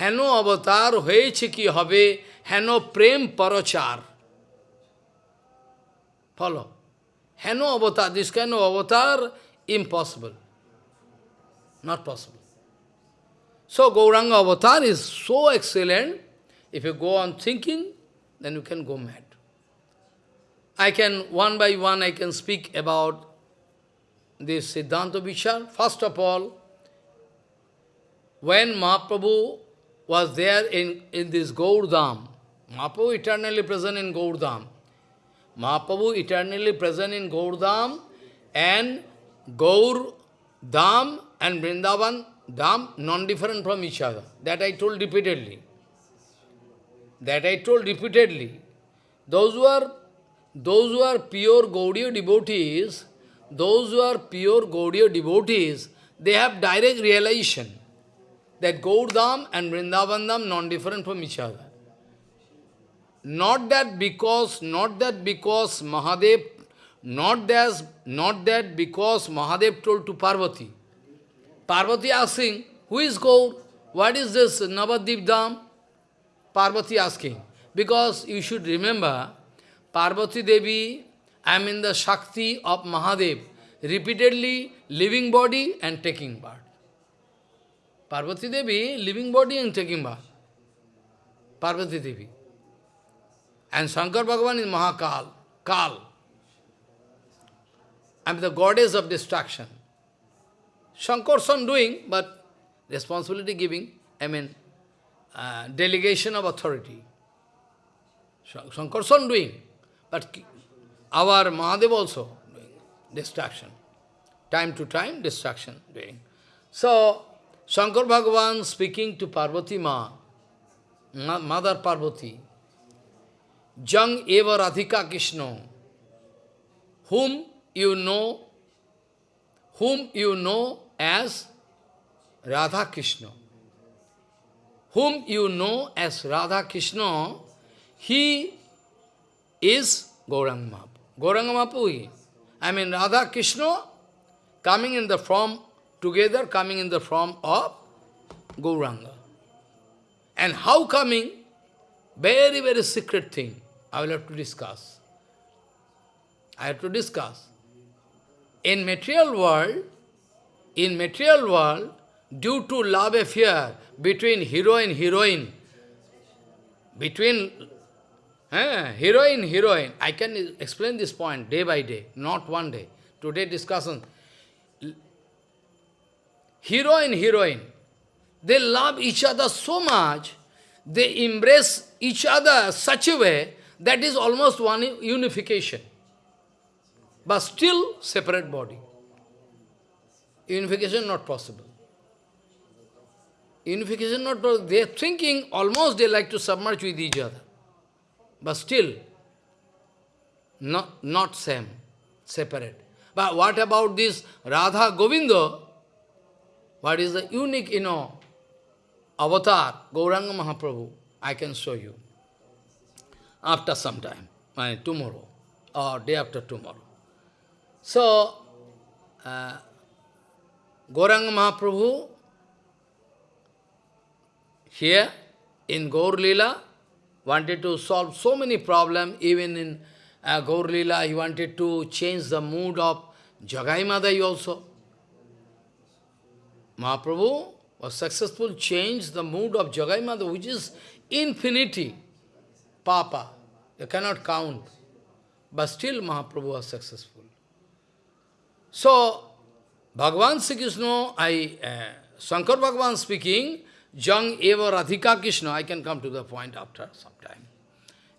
Hano অবতার হয়েছে chiki হবে hano prem পরচার Follow. Heno avatar, this kind of avatar, impossible. Not possible. So Gauranga avatar is so excellent, if you go on thinking, then you can go mad. I can, one by one, I can speak about this Siddhanta Vichar. First of all, when Mahaprabhu was there in, in this Gaurdham, Mahaprabhu eternally present in Gaurdham, Mahaprabhu eternally present in Gaurdham and Gaur Dham and Vrindavan Dham non-different from each other. That I told repeatedly. That I told repeatedly. Those who are those who are pure Gaudiya devotees, those who are pure Gaudiya devotees, they have direct realization that Gaurdham and Vrindavan Dham non-different from each other. Not that because, not that because Mahadev, not that, not that because Mahadev told to Parvati. Parvati asking, who is Gaur? What is this Navadip Dham? Parvati asking. Because you should remember, Parvati Devi, I am in the Shakti of Mahadev, repeatedly living body and taking birth. Parvati Devi, living body and taking birth. Parvati Devi. And Shankar Bhagavan is Mahakal, Kal. I am the goddess of destruction. Shankar Shankarsan doing, but responsibility giving, I mean, uh, delegation of authority. Shankar Shankarsan doing, but our Mahadev also doing destruction. Time to time, destruction doing. So, Shankar Bhagavan speaking to Parvati Ma, Mother Parvati, Jang eva Radhika Krishna, whom you know, whom you know as Radha Krishna. Whom you know as Radha Krishna, he is Gauranga Mahaprabhu. Gauranga I mean Radha Krishna coming in the form, together coming in the form of Gauranga. And how coming? Very, very secret thing. I will have to discuss. I have to discuss. In material world, in material world, due to love affair between hero and heroine, between eh, heroine, heroine, I can explain this point day by day, not one day. Today discussion. Hero and heroine, they love each other so much, they embrace each other such a way that is almost one unification. but still separate body. Unification not possible. Unification not possible. They are thinking almost they like to submerge with each other. But still, not, not same, separate. But what about this Radha Govinda? What is the unique, you know, avatar, Gauranga Mahaprabhu? I can show you after some time, tomorrow or day after tomorrow. So, uh, Gauranga Mahaprabhu, here in Gaur Lila, wanted to solve so many problems, even in uh, Gaur Lila, he wanted to change the mood of Jagai Madai also. Mahaprabhu was successful, changed the mood of Jagai Madai, which is infinity, Papa. You cannot count. But still Mahaprabhu was successful. So, Bhagavan Sri Krishna, I, uh, Shankar Bhagavan speaking, Jang eva Radhika Krishna, I can come to the point after some time.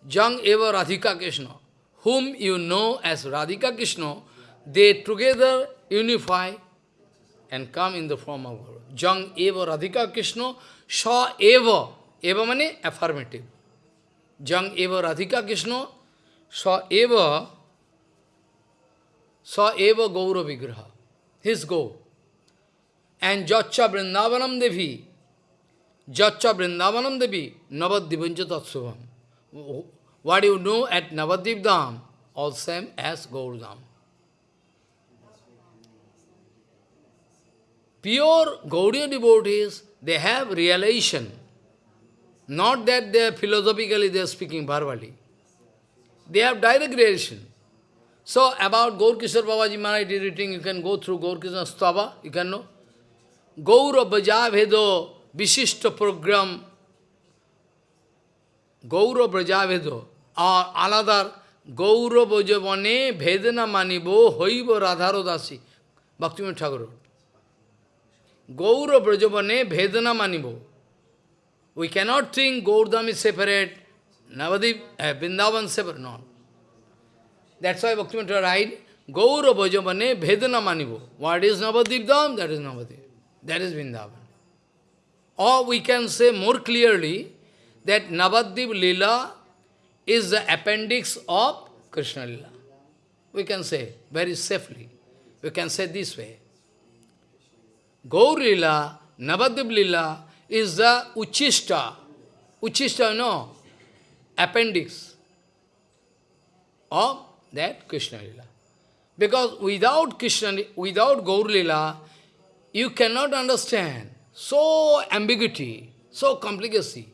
Jang eva Radhika Krishna, whom you know as Radhika Krishna, they together unify and come in the form of Guru. Jang eva Radhika Krishna, Sha eva, eva means affirmative. Jang eva Radhika Krishna, Sa eva, Sa eva Gaura Vigraha, his go. And Jacha Vrindavanam Devi, Jacha Vrindavanam Devi, Navadivanja Tatsubham. What you know at Navadip Dham, all same as Gaurdham. Pure Gaudiya devotees, they have realization. Not that they are philosophically they are speaking verbally. They have direct realization. So about Gaur Kishore Babaji Maharaj writing, you can go through Gaur Kishore Stava, you can know. Gaura Bhajavedo Vishishta program Gaura Brajavedo or another Gaura Bhajavane Vedana Manibo Hoiva Radharo Dasi Bhaktivinoda Thakur. Gaura Brajavane Vedana Manibo. We cannot think Gaurdham is separate, Navadip, uh, Vrindavan separate, no. That's why Bhaktivinoda write, Gaura Bhajavane Vedana Manibo. What is Navadip Dham? That is Navadip. That is Vrindavan. Or we can say more clearly that Navadip Lila is the appendix of Krishna Lila. We can say very safely. We can say this way. Gaur Lila, Navadip Lila is the Uchista. Uchista, no, appendix of that Krishna Lila. Because without Krishna, without Gaur Lila, you cannot understand so ambiguity, so complicacy.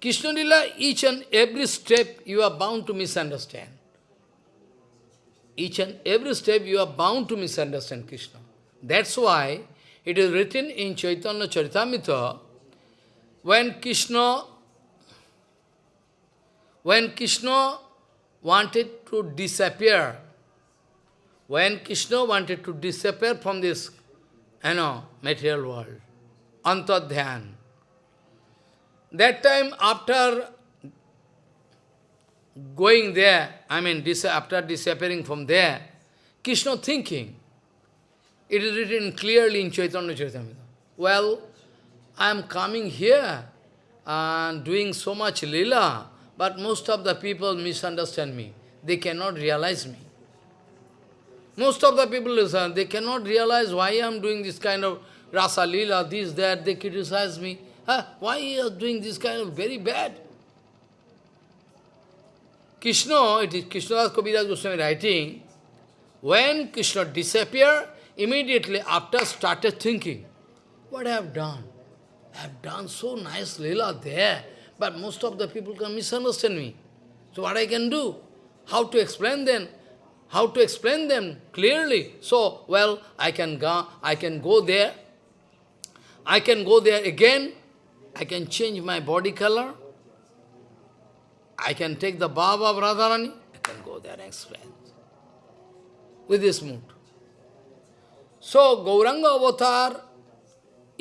Krishna Lila, each and every step you are bound to misunderstand. Each and every step you are bound to misunderstand Krishna. That's why it is written in Chaitanya Charitamrita, when Krishna, when Krishna wanted to disappear, when Krishna wanted to disappear from this, you know, material world, Antadhyan. That time after going there, I mean after disappearing from there, Krishna thinking, it is written clearly in Chaitanya Charitamrita. Well, I am coming here and doing so much lila, but most of the people misunderstand me. They cannot realize me. Most of the people listen, they cannot realize why I am doing this kind of Rasa Lila, this, that, they criticize me. Huh? Why you are doing this kind of very bad? Krishna, it is Krishnadas Kaviraj Goswami writing, when Krishna disappeared, immediately after started thinking, what I have done? I have done so nice lila there, but most of the people can misunderstand me. So what I can do? How to explain them? How to explain them clearly? So, well, I can go, I can go there I can go there again, I can change my body color, I can take the Baba of Radharani, I can go there and explain. With this mood. So, Gauranga avatar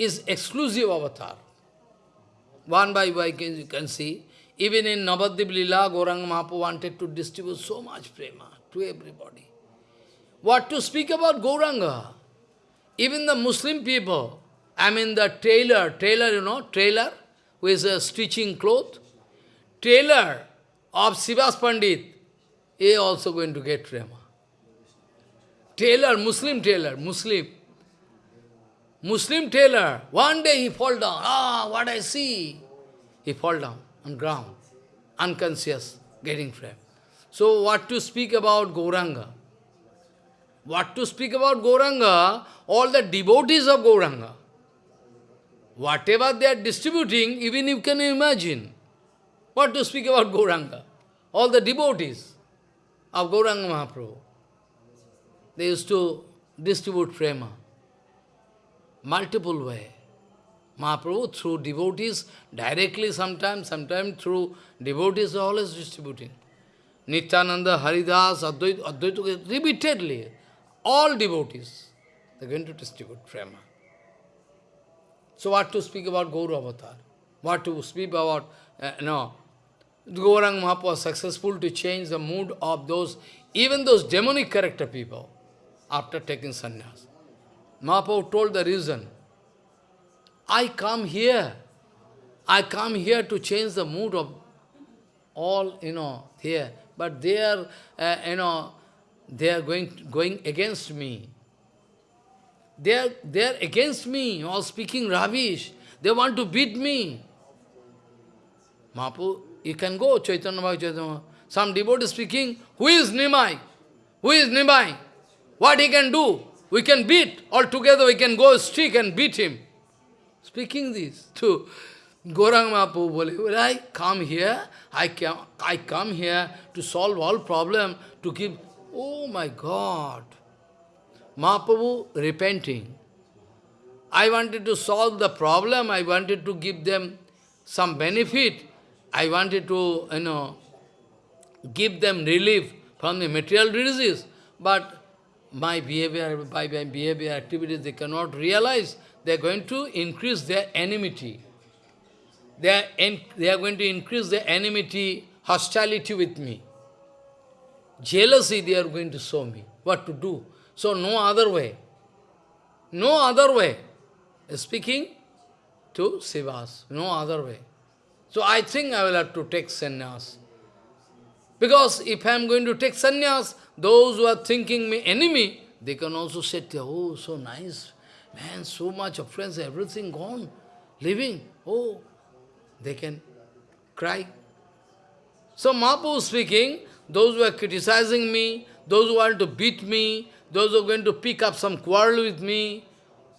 is exclusive avatar. One by one you can see, even in Navadip Lila, Gauranga Mahaprabhu wanted to distribute so much prema to everybody. what to speak about Gauranga? Even the Muslim people, I mean the tailor, tailor, you know, tailor, who is uh, stitching cloth, tailor of Srivas Pandit, he also going to get Prema. Tailor, Muslim tailor, Muslim. Muslim tailor, one day he fall down. Ah, what I see. He fall down on ground, unconscious, getting frame. So what to speak about Gauranga? What to speak about Gauranga? All the devotees of Gauranga. Whatever they are distributing, even you can imagine. What to speak about Gauranga? All the devotees of Gauranga Mahaprabhu. They used to distribute prema. Multiple way. Mahaprabhu through devotees, directly sometimes, sometimes through devotees always distributing. Nityananda, Haridas, Advaita, repeatedly, all devotees, they are going to distribute prema. So what to speak about Gaura Avatar? What to speak about, uh, no, Gaurang Mahaprabhu was successful to change the mood of those, even those demonic character people, after taking sannyas. Mahaprabhu told the reason. I come here, I come here to change the mood of all, you know, here. But they are, uh, you know, they are going, going against me. They are, they are against me, all speaking rubbish. They want to beat me. Mahaprabhu, you can go, Chaitanya Bhagavat Some devotee speaking, who is Nimai? Who is Nimai? What he can do? We can beat. All together we can go stick and beat him. Speaking this to Gaurang Mahaprabhu, I come here, I come, I come here to solve all problem, to give, oh my God. Mahaprabhu repenting. I wanted to solve the problem, I wanted to give them some benefit, I wanted to, you know, give them relief from the material disease, but my behavior, by my behavior activities, they cannot realize, they are going to increase their enmity. They are, they are going to increase their enmity, hostility with me. Jealousy they are going to show me. What to do? So no other way. No other way. Speaking to Srivas. No other way. So I think I will have to take sannyas. Because if I am going to take sannyas, those who are thinking me enemy, they can also say, oh, so nice, man, so much of friends, everything gone, living, oh, they can cry. So Mahaprabhu speaking, those who are criticizing me, those who want to beat me, those who are going to pick up some quarrel with me,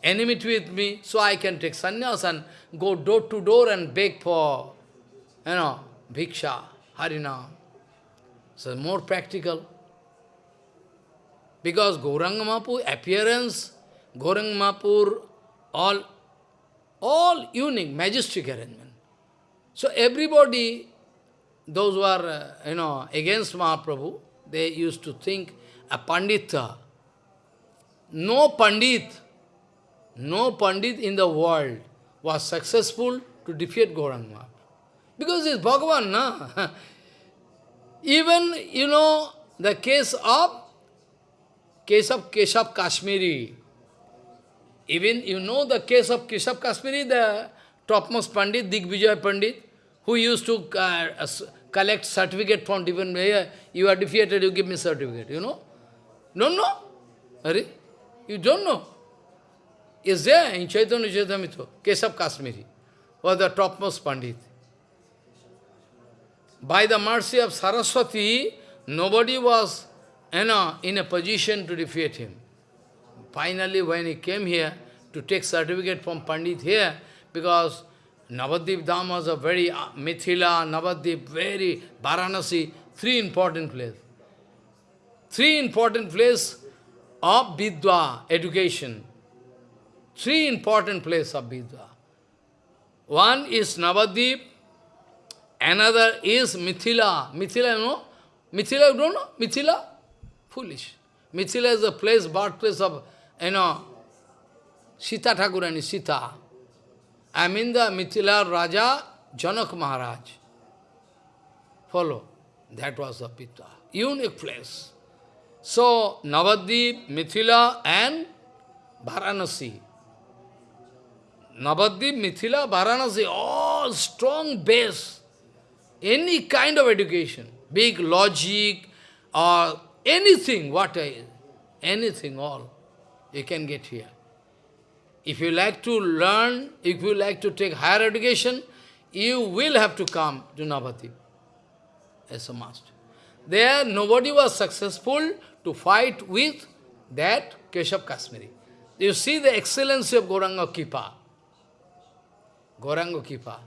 enmity with me, so I can take sannyas and go door to door and beg for, you know, bhiksha, harinam. So more practical. Because Gauranga Mahaprabhu appearance, Gauranga Mahaprabhu, all, all unique, majestic arrangement. So everybody, those who are, uh, you know, against Mahaprabhu, they used to think a Pandita. No Pandit, no Pandit in the world was successful to defeat Gauranga. Because it's Bhagavan, na? [LAUGHS] Even, you know, the case of case of Keshav Kashmiri. Even you know the case of Keshav Kashmiri, the topmost Pandit, Digvijay Pandit, who used to uh, collect certificate from different way. You are defeated, you give me certificate, you know? Don't know? Are you don't know? Is there in Chaitanya Charitamrita, Keshav Kashmiri, was the topmost Pandit. By the mercy of Saraswati, nobody was you know, in a position to defeat him. Finally, when he came here to take certificate from Pandit here, because Navadip Dham was a very, uh, Mithila, Navadip, very, Varanasi, three important places. Three important places of Vidwa, education. Three important places of Vidwa. One is Navadip, Another is Mithila. Mithila, you know? Mithila, you don't know? Mithila? Foolish. Mithila is the place, birthplace of, you know, Sita Thakurani, Sita. I mean the Mithila Raja, Janak Maharaj. Follow. That was the Pita. Unique place. So, Navadvip, Mithila and Varanasi. Navadvip, Mithila, Varanasi, all strong base. Any kind of education, big logic or anything, what I, anything, all, you can get here. If you like to learn, if you like to take higher education, you will have to come to Navadvip as a must. There, nobody was successful to fight with that Keshav Kashmiri. You see the excellency of Gauranga Kipa. Gauranga Kipa.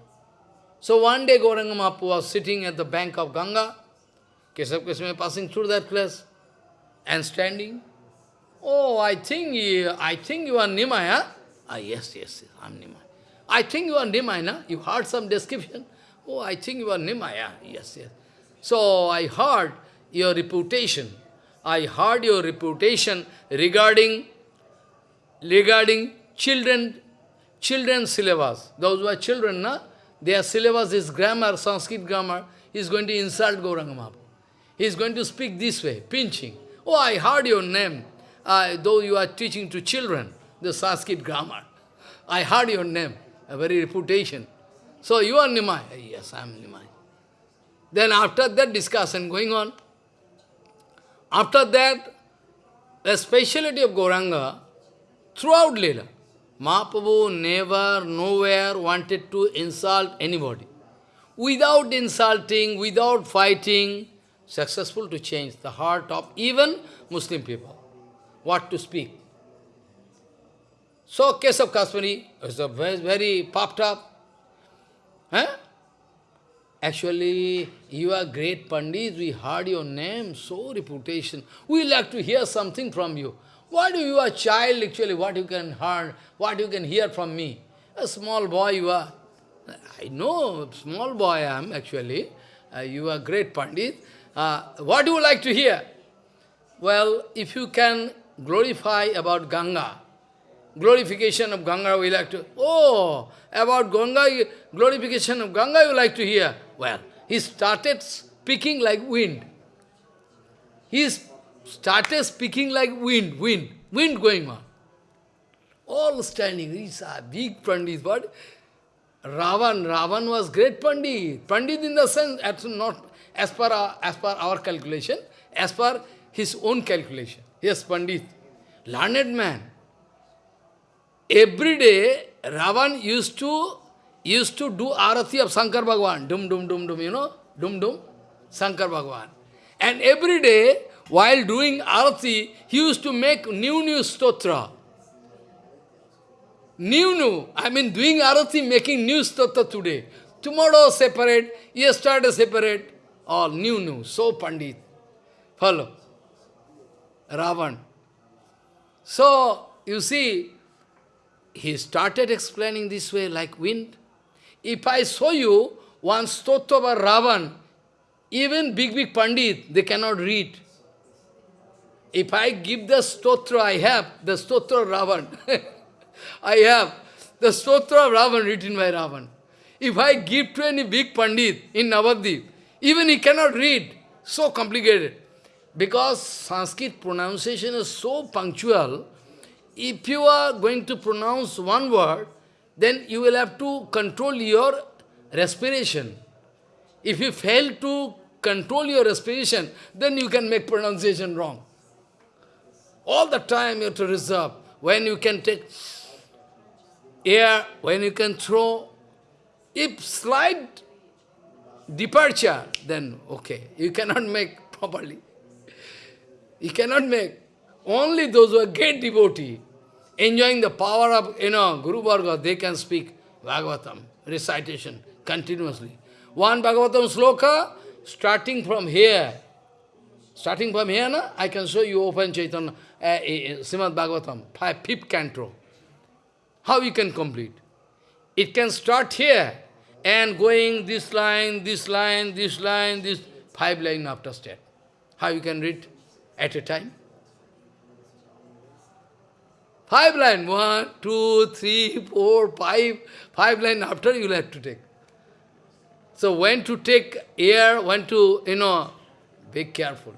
So one day Gauranga Mahaprabhu was sitting at the bank of Ganga, Keshav Kashmiri passing through that place and standing. Oh, I think you, I think you are Nimaya. Ah, yes, yes, yes, I'm Nimaya. I think you are Nimaya, na? You heard some description. Oh, I think you are Nimaya. Yes, yes. So I heard your reputation. I heard your reputation regarding regarding children children's syllabus. Those who are children, na, their syllabus is grammar, Sanskrit grammar. Is going to insult Gauranga Mahaprabhu. He is going to speak this way, pinching. Oh, I heard your name, uh, though you are teaching to children the Sanskrit grammar. I heard your name, a very reputation. So you are Nimai. Yes, I am Nimai. Then after that discussion going on, after that, the speciality of Gauranga, throughout Leela, Mahaprabhu never, nowhere wanted to insult anybody. Without insulting, without fighting, successful to change the heart of even Muslim people. What to speak. So, case of Kashmiri is very, very popped up. Huh? Actually, you are great Pandit, we heard your name, so reputation. We like to hear something from you. What do you are child actually, what you can hear, what you can hear from me? A small boy you are. I know, small boy I am actually. Uh, you are great Pandit. Uh, what do you like to hear? Well, if you can glorify about Ganga, glorification of Ganga we like to, oh, about Ganga, glorification of Ganga you like to hear. Well, he started speaking like wind. He started speaking like wind, wind, wind going on. All standing, these are big Pandit, but Ravan, Ravan was great Pandit. Pandit in the sense, not as per, our, as per our calculation, as per his own calculation. Yes, Pandit, learned man. Every day, Ravan used to used to do arati of Shankar Bhagwan. dum dum dum dum, you know, dum dum, Shankar Bhagwan. And every day, while doing arati, he used to make new new stotra. New new, I mean doing arati, making new stotra today. Tomorrow separate, yesterday separate, all new new, so Pandit. Follow. Ravan. So, you see, he started explaining this way like wind. If I show you one stotra of Ravan, even big, big Pandit, they cannot read. If I give the stotra I have, the stotra of Ravan, [LAUGHS] I have the stotra of Ravan written by Ravan. If I give to any big Pandit in Navadvip, even he cannot read. So complicated. Because Sanskrit pronunciation is so punctual, if you are going to pronounce one word, then you will have to control your respiration. If you fail to control your respiration, then you can make pronunciation wrong. All the time you have to reserve. When you can take air, when you can throw, if slight departure, then okay, you cannot make properly. You cannot make. Only those who are great devotee, enjoying the power of, you know, Guru Varga, they can speak Bhagavatam, recitation, continuously. One Bhagavatam sloka, starting from here, starting from here, na, I can show you open Chaitanya, uh, uh, Srimad Bhagavatam, five, fifth canto. How you can complete? It can start here, and going this line, this line, this line, this five line after step. How you can read at a time? Five line, one, two, three, four, five, five line after you will have to take. So when to take air, when to, you know, be careful.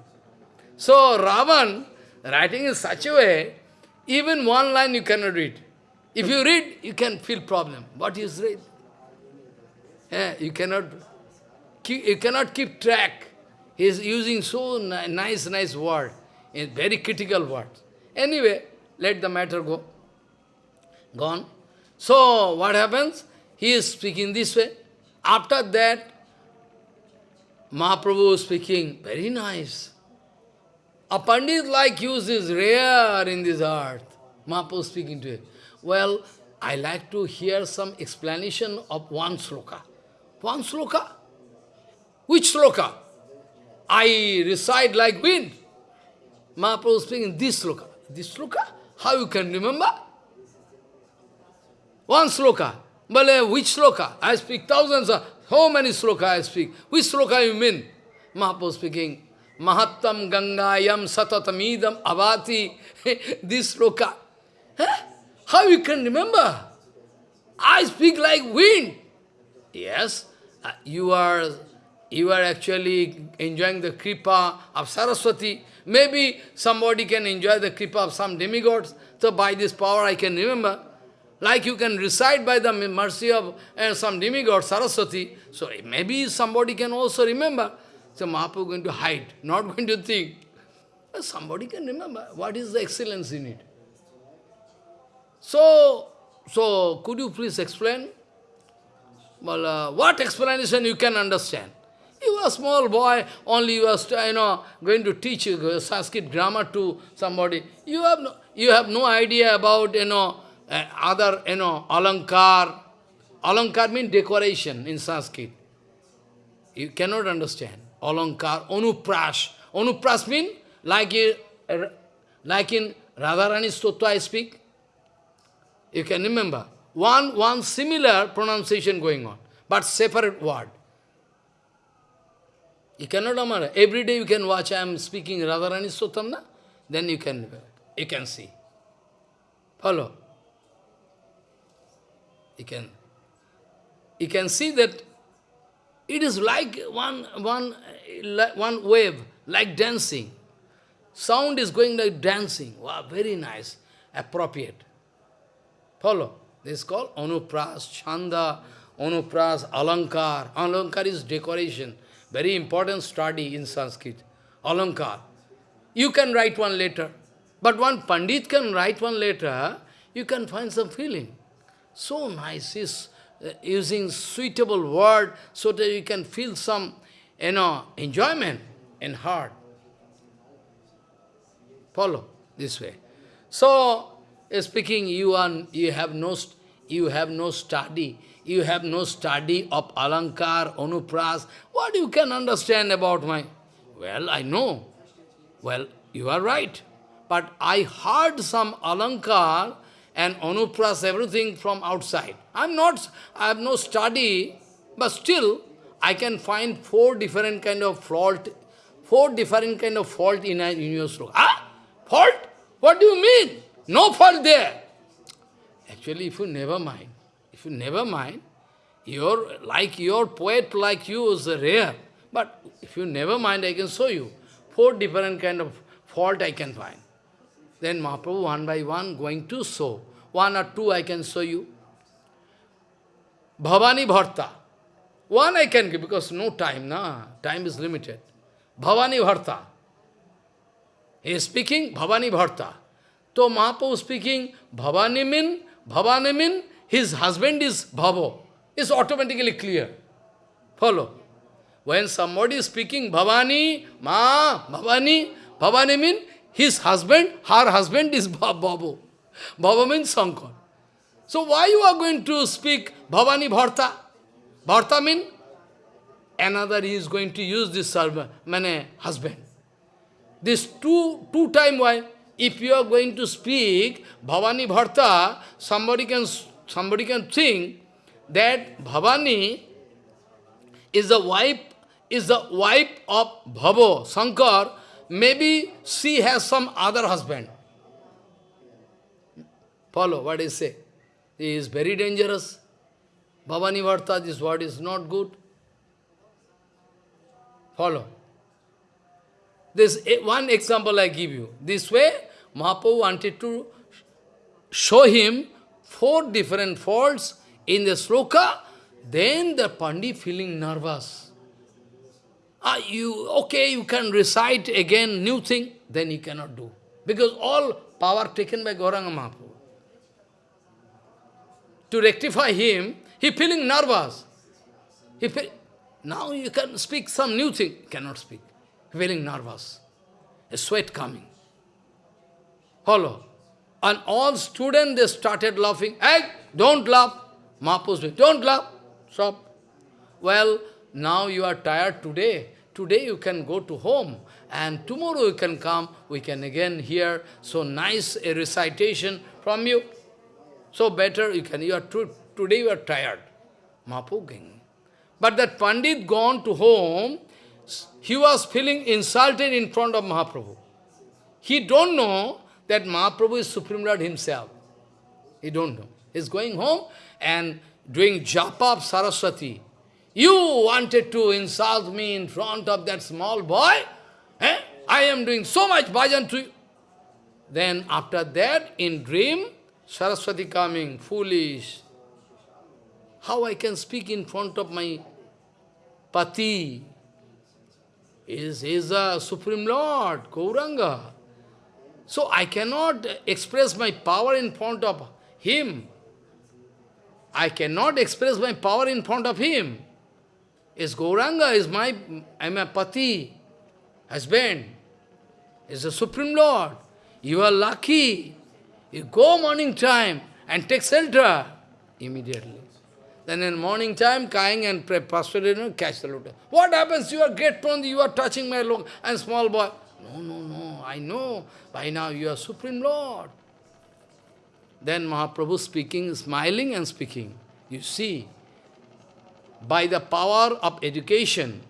So Ravan, writing in such a way, even one line you cannot read. If you read, you can feel problem. What is read? Yeah, you cannot keep, you cannot keep track. He is using so ni nice, nice word, in very critical words. Anyway, let the matter go. Gone. So, what happens? He is speaking this way. After that, Mahaprabhu is speaking, very nice. A Pandit like you is rare in this earth. Mahaprabhu speaking to him. Well, I like to hear some explanation of one sloka. One sloka? Which sloka? I recite like wind. Mahaprabhu speaking this sloka. This sloka? How you can remember? One sloka. But which sloka? I speak thousands of, how many sloka I speak? Which sloka you mean? Mahaprabhu speaking, Mahattam Gangayam Satatamidam Avati. [LAUGHS] this sloka. Huh? How you can remember? I speak like wind. Yes, uh, you are you are actually enjoying the kripa of Saraswati. Maybe somebody can enjoy the kripa of some demigods. So by this power I can remember. Like you can recite by the mercy of uh, some demigod, Saraswati. So maybe somebody can also remember. So Mahaprabhu going to hide, not [LAUGHS] going to think. Somebody can remember. What is the excellence in it? So, so could you please explain? Well, uh, what explanation you can understand? You are a small boy, only you are you know, going to teach Sanskrit grammar to somebody. You have no, you have no idea about you know, uh, other, you know, alankar. Alankar means decoration in Sanskrit. You cannot understand. Alankar, Anuprash. Anuprash means like, uh, like in Radharani Stotra I speak. You can remember. One, one similar pronunciation going on, but separate word. You cannot remember. Every day you can watch, I am speaking Radharani Stotam, then you can, you can see. Follow? You can, you can see that it is like one, one, one wave, like dancing. Sound is going like dancing. Wow, very nice, appropriate. Follow. This is called Anupras, Chanda, Anupras, Alankar. Alankar is decoration. Very important study in Sanskrit. Alankar. You can write one letter. But one Pandit can write one letter, you can find some feeling. So nice, he's uh, using suitable word so that you can feel some, you know, enjoyment in heart. Follow this way. So, speaking, you are you have no you have no study, you have no study of alankar, anupras. What you can understand about my? Well, I know. Well, you are right. But I heard some alankar and anupras, everything from outside. I'm not, I have no study, but still I can find four different kind of fault, four different kind of fault in, a, in your sloka. Ah? Fault? What do you mean? No fault there. Actually, if you never mind, if you never mind, your, like your poet like you is rare. But if you never mind, I can show you. Four different kind of fault I can find. Then Mahaprabhu one by one going to show. One or two I can show you. Bhavani Bharta. One I can give because no time, na. Time is limited. Bhavani Bharta. He is speaking Bhavani Bharta. So Mahaprabhu speaking Bhavani mean, Bhavani mean his husband is Bhavo. It's automatically clear. Follow. When somebody is speaking Bhavani, Ma, Bhavani, Bhavani mean his husband, her husband is Bhavo. Bhava means Sankar. So why you are going to speak Bhavani Bharta? Bharta means another he is going to use this servant, mane husband. This two, two time why? If you are going to speak Bhavani Bharta, somebody can, somebody can think that Bhavani is the wife, is the wife of Bhavo, Sankar, maybe she has some other husband. Follow what I say. He is very dangerous. Bhavani Bharta, this word is not good. Follow. This one example I give you. This way, Mahaprabhu wanted to show him four different faults in the sloka, then the Pandit feeling nervous. Ah, you, okay, you can recite again new thing, then he cannot do. Because all power taken by Gauranga Mahaprabhu. To rectify him, he feeling nervous. He feel, now you can speak some new thing, cannot speak. Feeling nervous. A sweat coming. Follow. And all students, they started laughing. Hey, don't laugh. Mahaprabhu don't laugh. Stop. Well, now you are tired today. Today you can go to home. And tomorrow you can come. We can again hear so nice a recitation from you. So better you can. You are today you are tired. Mahaprabhu But that Pandit gone to home, he was feeling insulted in front of Mahaprabhu. He don't know that Mahaprabhu is Supreme Lord himself. He don't know. He's going home and doing japa of Saraswati. You wanted to insult me in front of that small boy? Eh? I am doing so much bhajan to you. Then after that, in dream, Saraswati coming, foolish. How I can speak in front of my pati? Is is a Supreme Lord, Gauranga. So I cannot express my power in front of him. I cannot express my power in front of him. Is Gauranga, is my, I'm a pati, husband, is the Supreme Lord. You are lucky. You go morning time and take shelter immediately. Then in morning time, crying and prostrated, catch the lotus. What happens? You are great Pandi, you are touching my look and small boy. No, no, no, I know. By now you are Supreme Lord. Then Mahaprabhu speaking, smiling and speaking. You see, by the power of education,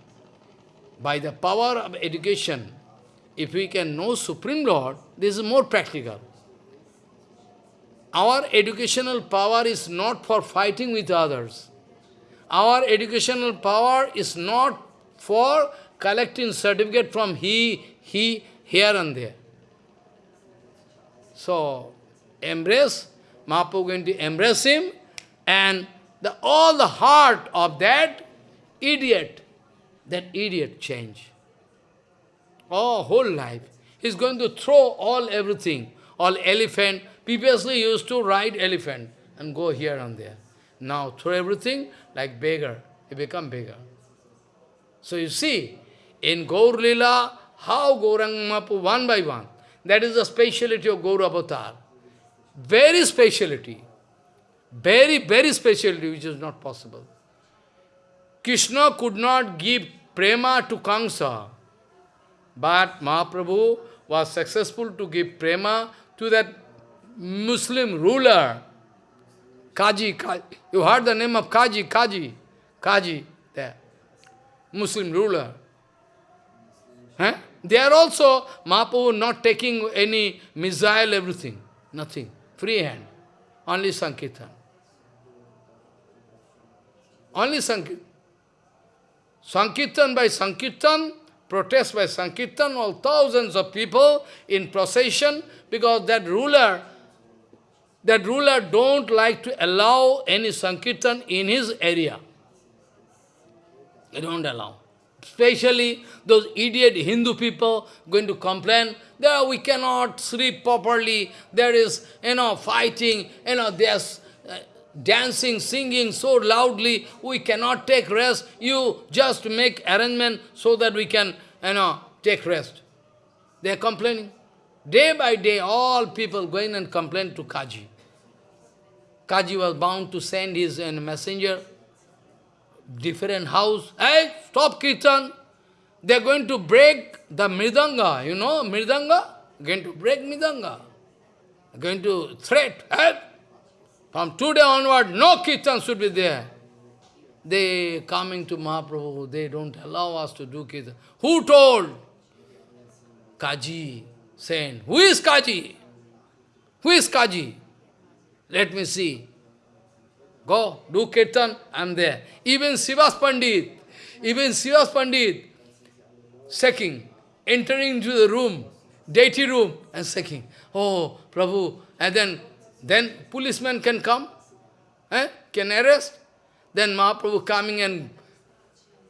by the power of education, if we can know Supreme Lord, this is more practical. Our educational power is not for fighting with others. Our educational power is not for collecting certificate from he, he, here and there. So, embrace, Mahaprabhu going to embrace him, and the, all the heart of that idiot, that idiot change. Oh, whole life. He's going to throw all everything, all elephant. Previously used to ride elephant and go here and there. Now through everything like beggar. He become beggar. So you see, in Gaur Lila, how Gauranga Mahaprabhu, one by one, that is the speciality of Gaur Avatar. Very speciality. Very, very speciality which is not possible. Krishna could not give prema to Kamsa, but Mahaprabhu was successful to give prema to that Muslim ruler, Kaji, Kaji. You heard the name of Kaji, Kaji, Kaji, there. Muslim ruler. They are also, Mahaprabhu not taking any missile, everything. Nothing. Free hand. Only Sankirtan. Only Sankirtan. Sankirtan by Sankirtan, protest by Sankirtan, all thousands of people in procession, because that ruler, that ruler don't like to allow any Sankirtan in his area. They don't allow. Especially those idiot Hindu people going to complain, there we cannot sleep properly, there is, you know, fighting, you know, there's uh, dancing, singing so loudly, we cannot take rest. You just make arrangement so that we can, you know, take rest. They are complaining. Day by day, all people going and complain to Kaji. Kaji was bound to send his uh, messenger different house. Hey, stop kirtan. They are going to break the mridanga, you know, mridanga? Going to break mridanga. Going to threat. Hey, from today onward, no kirtan should be there. They coming to Mahaprabhu, they don't allow us to do kirtan. Who told? Kaji, saying, who is Kaji? Who is Kaji? Let me see. Go, do kirtan, I am there. Even Srivas Pandit, even Srivas Pandit, shaking. entering into the room, deity room, and saying, Oh, Prabhu, and then, then policeman can come, eh, can arrest. Then Mahaprabhu coming and,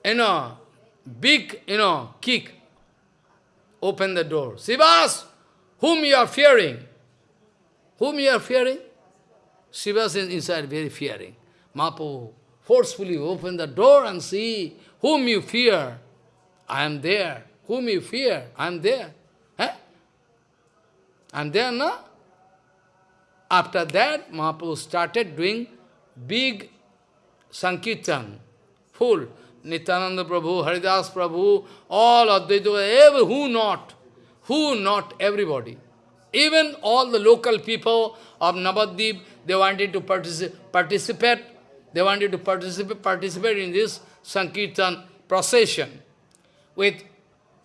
you know, big, you know, kick, open the door. Srivas, whom you are fearing? Whom you are fearing? Srivas is inside very fearing. Mahaprabhu forcefully open the door and see whom you fear. I am there. Whom you fear, I am there. Eh? I am there, no? After that, Mahaprabhu started doing big Sankirtan, full. Nityananda Prabhu, Haridas Prabhu, all Advaita, every, who not? Who not? Everybody. Even all the local people of Navadvip, they wanted to partici participate. They wanted to participate, participate in this Sankirtan procession with,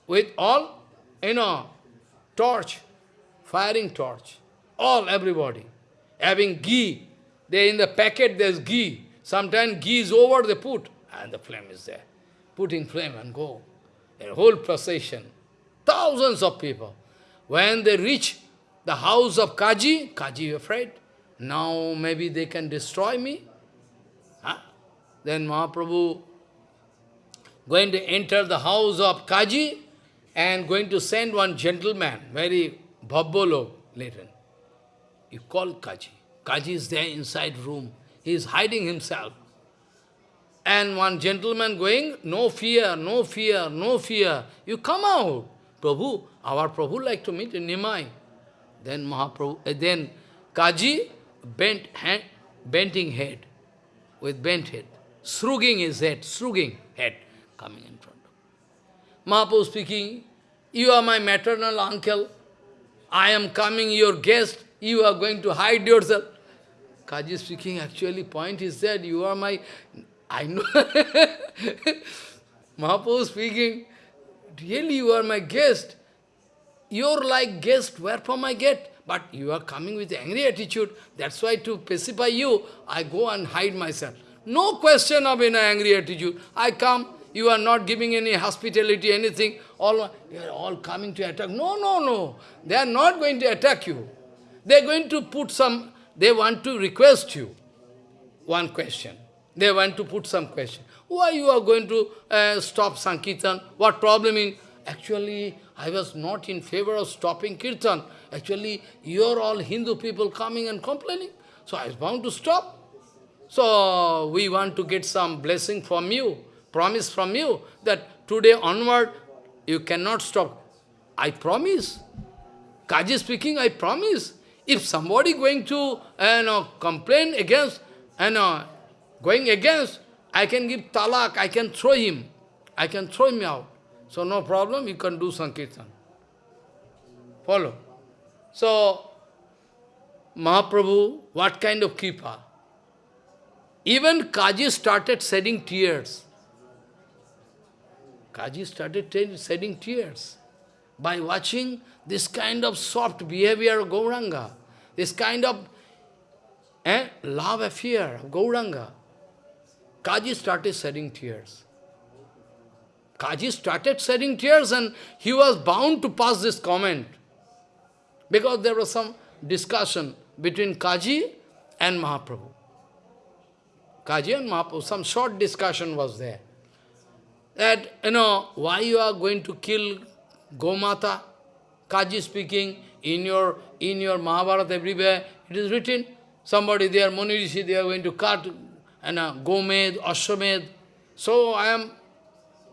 with all, you know, torch, firing torch, all, everybody, having ghee. They in the packet, there's ghee. Sometimes ghee is over, they put, and the flame is there. Putting flame and go. A whole procession. Thousands of people. When they reach the house of Kaji, Kaji afraid. Now maybe they can destroy me. Huh? Then Mahaprabhu going to enter the house of Kaji and going to send one gentleman, very bhabbolo later. You call Kaji. Kaji is there inside room. He is hiding himself. And one gentleman going, no fear, no fear, no fear. You come out. Prabhu, our Prabhu like to meet in Nimai. Then Mahaprabhu, uh, then Kaji bent hand, bending head, with bent head, shrugging his head, shrugging head, coming in front. Mahaprabhu speaking, you are my maternal uncle, I am coming your guest, you are going to hide yourself. Kaji speaking, actually point is that you are my, I know, [LAUGHS] Mahaprabhu speaking, really you are my guest. You're like guest, wherefrom I get? But you are coming with angry attitude. That's why to pacify you, I go and hide myself. No question of an angry attitude. I come, you are not giving any hospitality, anything. All, you are all coming to attack. No, no, no. They are not going to attack you. They are going to put some they want to request you one question. They want to put some question. Why you are going to uh, stop Sankirtan? What problem in? Actually, I was not in favor of stopping Kirtan. Actually, you are all Hindu people coming and complaining. So I was bound to stop. So we want to get some blessing from you, promise from you, that today onward, you cannot stop. I promise. Kaji speaking, I promise. If somebody going to uh, know, complain against, uh, know, going against, I can give talak, I can throw him. I can throw him out. So no problem, you can do Sankirtan. Follow. So, Mahaprabhu, what kind of kipa? Even Kaji started shedding tears. Kaji started shedding tears by watching this kind of soft behavior of Gauranga. This kind of eh, love affair of Gauranga. Kaji started shedding tears. Kaji started shedding tears and he was bound to pass this comment. Because there was some discussion between Kaji and Mahaprabhu. Kaji and Mahaprabhu, some short discussion was there. That, you know, why you are going to kill Gomata? Kaji speaking, in your in your Mahabharata everywhere, it is written, somebody there, Muni Rishi, they are going to cut and uh, Gomed, Ashwamed. So I am,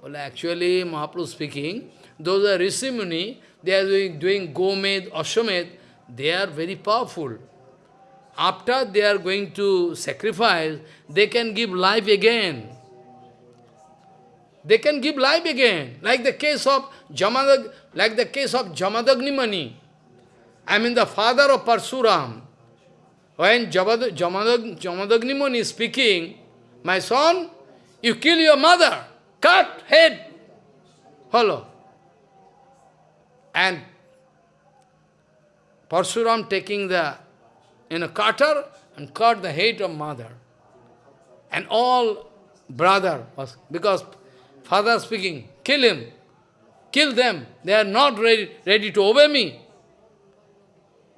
well actually Mahaprabhu speaking, those are Rishi Muni, they are doing, doing Gomed, Ashwamed, they are very powerful. After they are going to sacrifice, they can give life again. They can give life again, like the case of Jamadag, like the case of Jamadagni Muni. I mean the father of Parsuram. When Jamadag, Jamadagni Muni is speaking, my son, you kill your mother, cut head. Follow. And Parsuram taking the in a cutter and cut the head of mother. And all brother was because father speaking, kill him. kill them. They are not ready, ready to obey me.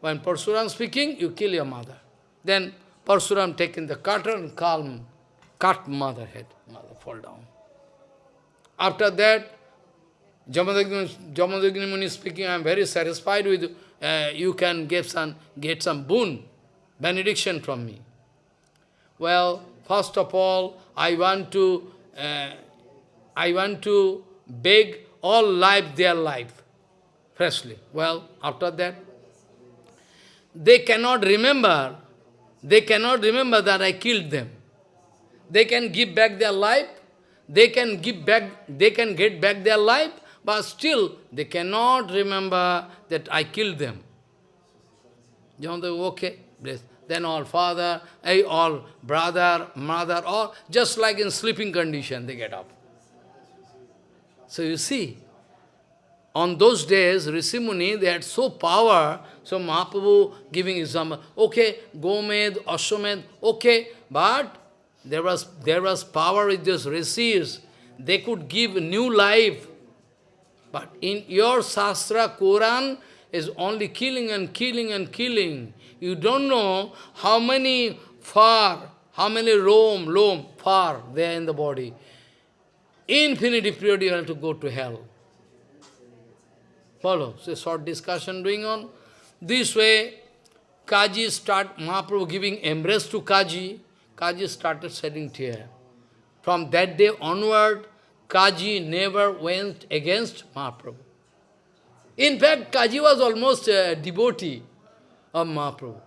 When Parsuram speaking, you kill your mother. Then Parsuram taking the cutter and calm, cut mother head. Mother fall down. After that, Jamadagni Muni speaking, I am very satisfied with uh, you can get some, get some boon, benediction from me. Well, first of all, I want to, uh, I want to beg all life their life, freshly. Well, after that, they cannot remember, they cannot remember that I killed them. They can give back their life, they can give back, they can get back their life, but still they cannot remember that I killed them. John, okay, bless. Then all father, eh, all brother, mother, all just like in sleeping condition, they get up. So you see, on those days, Rishi they had so power, so Mahaprabhu giving example, okay, Gomed, Ashwamed, okay, but there was, there was power with these rishis, they could give new life. But in your Shastra, Quran is only killing and killing and killing. You don't know how many far, how many roam, loam, far there in the body. Infinity period you have to go to hell. Follow. So short discussion going on. This way, Kaji start, Mahaprabhu giving embrace to Kaji. Kaji started shedding tear. From that day onward, Kaji never went against Mahaprabhu. In fact, Kaji was almost a devotee of Mahaprabhu.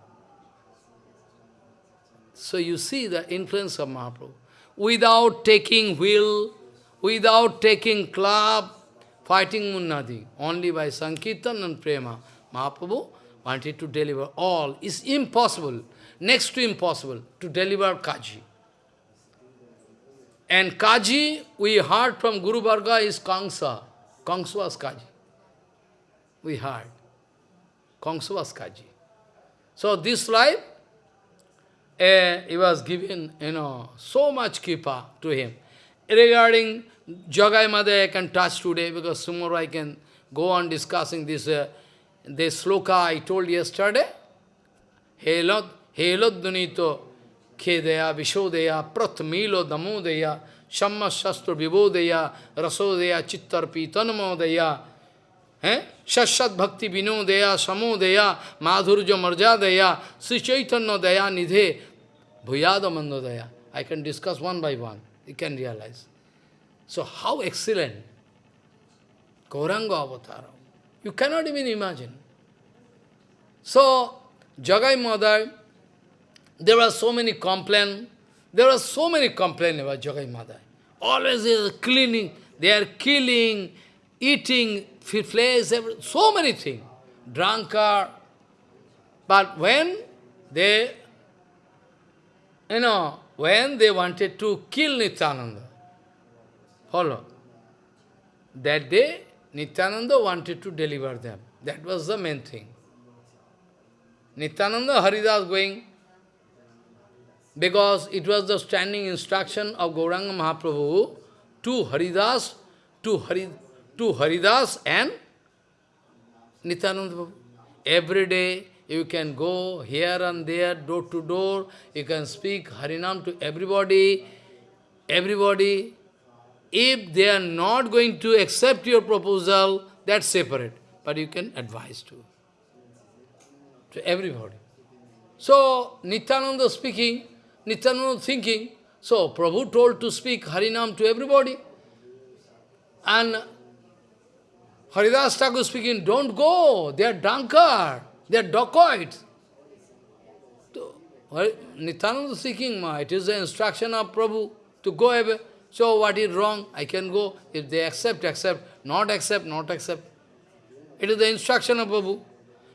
So you see the influence of Mahaprabhu. Without taking wheel, without taking club, fighting nothing. Only by Sankirtan and Prema. Mahaprabhu wanted to deliver all. It's impossible, next to impossible, to deliver Kaji. And Kaji, we heard from Guru Varga is Kangsa. Kangsa was Kaji. We heard. Kangsa was Kaji. So this life, uh, he was given, you know, so much kipa to him. Regarding Jagai Madhai, I can touch today because tomorrow I can go on discussing this, uh, this sloka I told yesterday. Helot, helot dunito khedeya, vishodeya, pratmilo damodeya, shamma shastra vibodeya, rasodeya, chittarpi tanmodeya? Shashat bhakti vinodeya, samodeya, madhurja marjadeya, Sri Chaitanya daya nidhe, bhuyada mandodaya. I can discuss one by one. You can realize. So how excellent Gauranga Avatara. You cannot even imagine. So, Jagai Madhai, there are so many complaints. There are so many complaints about Jagai Madhai. Always they are cleaning, they are killing, eating flesh, so many things. Drunkard. But when they, you know, when they wanted to kill Nityananda, Follow. That day, Nityananda wanted to deliver them. That was the main thing. Nityananda Haridas going, because it was the standing instruction of Gauranga Mahaprabhu to Haridas, to, Hari, to Haridas and Nityananda Every day you can go here and there, door to door, you can speak Harinam to everybody, everybody, if they are not going to accept your proposal, that's separate. But you can advise to, to everybody. So, Nityananda speaking, Nityananda thinking, so Prabhu told to speak Harinam to everybody. And Haridas Thakur speaking, don't go, they are drunkard, they are dacoits. Nityananda speaking, it is the instruction of Prabhu to go away. So what is wrong? I can go. If they accept, accept. Not accept, not accept. It is the instruction of Prabhu.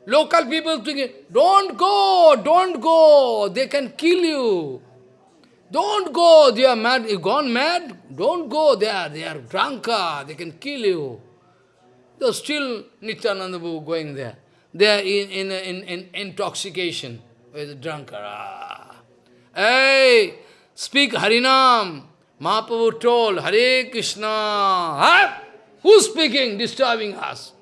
Local people thinking, don't go, don't go, they can kill you. Don't go, they are mad. You gone mad? Don't go, there, they are drunkard, they can kill you. Though still Nityananda Prabhu going there. They are in, in, in, in intoxication with the drunkard. Ah. Hey, speak Harinam. Mahaprabhu told, Hare Krishna, huh? Who's speaking, disturbing us?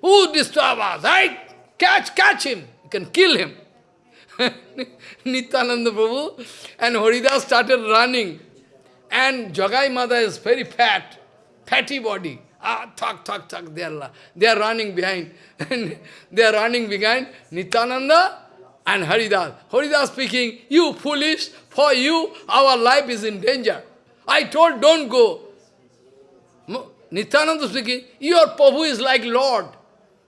Who disturb us? Right? Catch, catch him. You can kill him. [LAUGHS] Nityananda Prabhu and Haridas started running. And Jagai Madhai is very fat, fatty body. Ah, thak, thak, thak, they are, they are running behind. [LAUGHS] they are running behind Nityananda and Haridas. Haridas speaking, you foolish, for you, our life is in danger. I told, don't go. Nityananda speaking, your Prabhu is like Lord.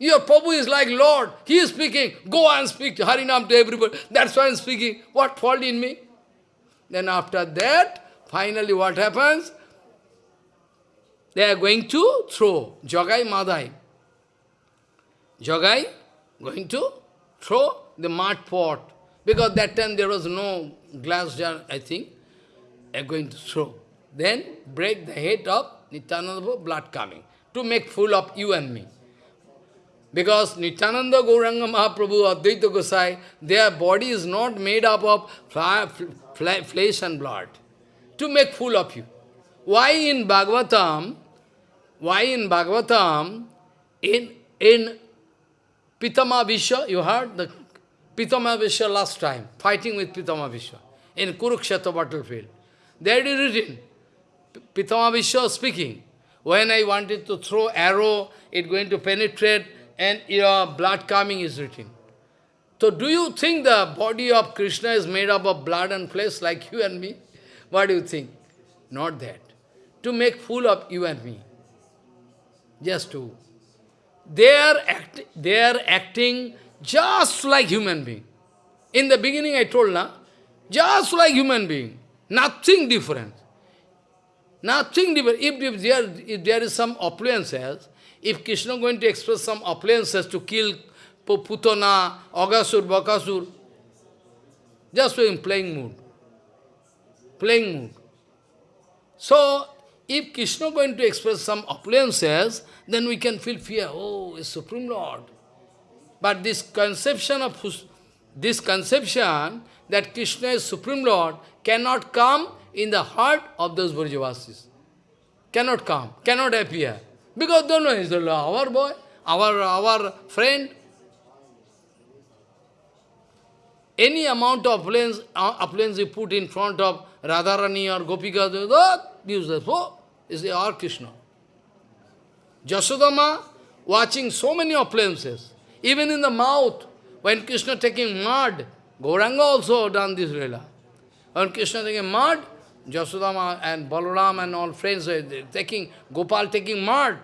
Your Prabhu is like Lord. He is speaking. Go and speak Harinam to everybody. That's why I'm speaking. What fault in me? Then after that, finally what happens? They are going to throw Jagai Madhai. Jagai going to throw the mud pot. Because that time there was no glass jar, I think. They are going to throw. Then break the head of Nityananda, blood coming. To make fool of you and me. Because Nityananda, Gauranga Mahaprabhu, Advaita Gosai, their body is not made up of flesh and blood. To make fool of you. Why in Bhagavatam, why in Bhagavatam, in, in Pitama Vishwa, you heard the Pitama Vishwa last time, fighting with Pitama Vishwa, in Kurukshetra battlefield. There it is written, Pitama Vishwa speaking, when I wanted to throw arrow, it going to penetrate and your blood coming is written. So do you think the body of Krishna is made up of blood and flesh like you and me? What do you think? Not that. To make fool of you and me. Just to. They are, act, they are acting just like human being. In the beginning I told, na, just like human being. Nothing different. Nothing different. If, if, there, if there is some appliances, if Krishna going to express some appliances to kill Putana, Agasur, Bakasur, just in playing mood. Playing mood. So, if Krishna going to express some appliances, then we can feel fear. Oh, it's Supreme Lord. But this conception of this conception that Krishna is Supreme Lord cannot come in the heart of those Brajavasis. Cannot come, cannot appear. Because don't know, he's our boy, our, our friend. Any amount of planes, uh, appliance you put in front of Radharani or Gopika, that useless. Oh, is our Krishna. Jasodama watching so many appliances, even in the mouth, when Krishna taking mud, Gauranga also done this Leela. When Krishna taking mud, Jasodama and Balaram and all friends uh, are taking, Gopal taking mud.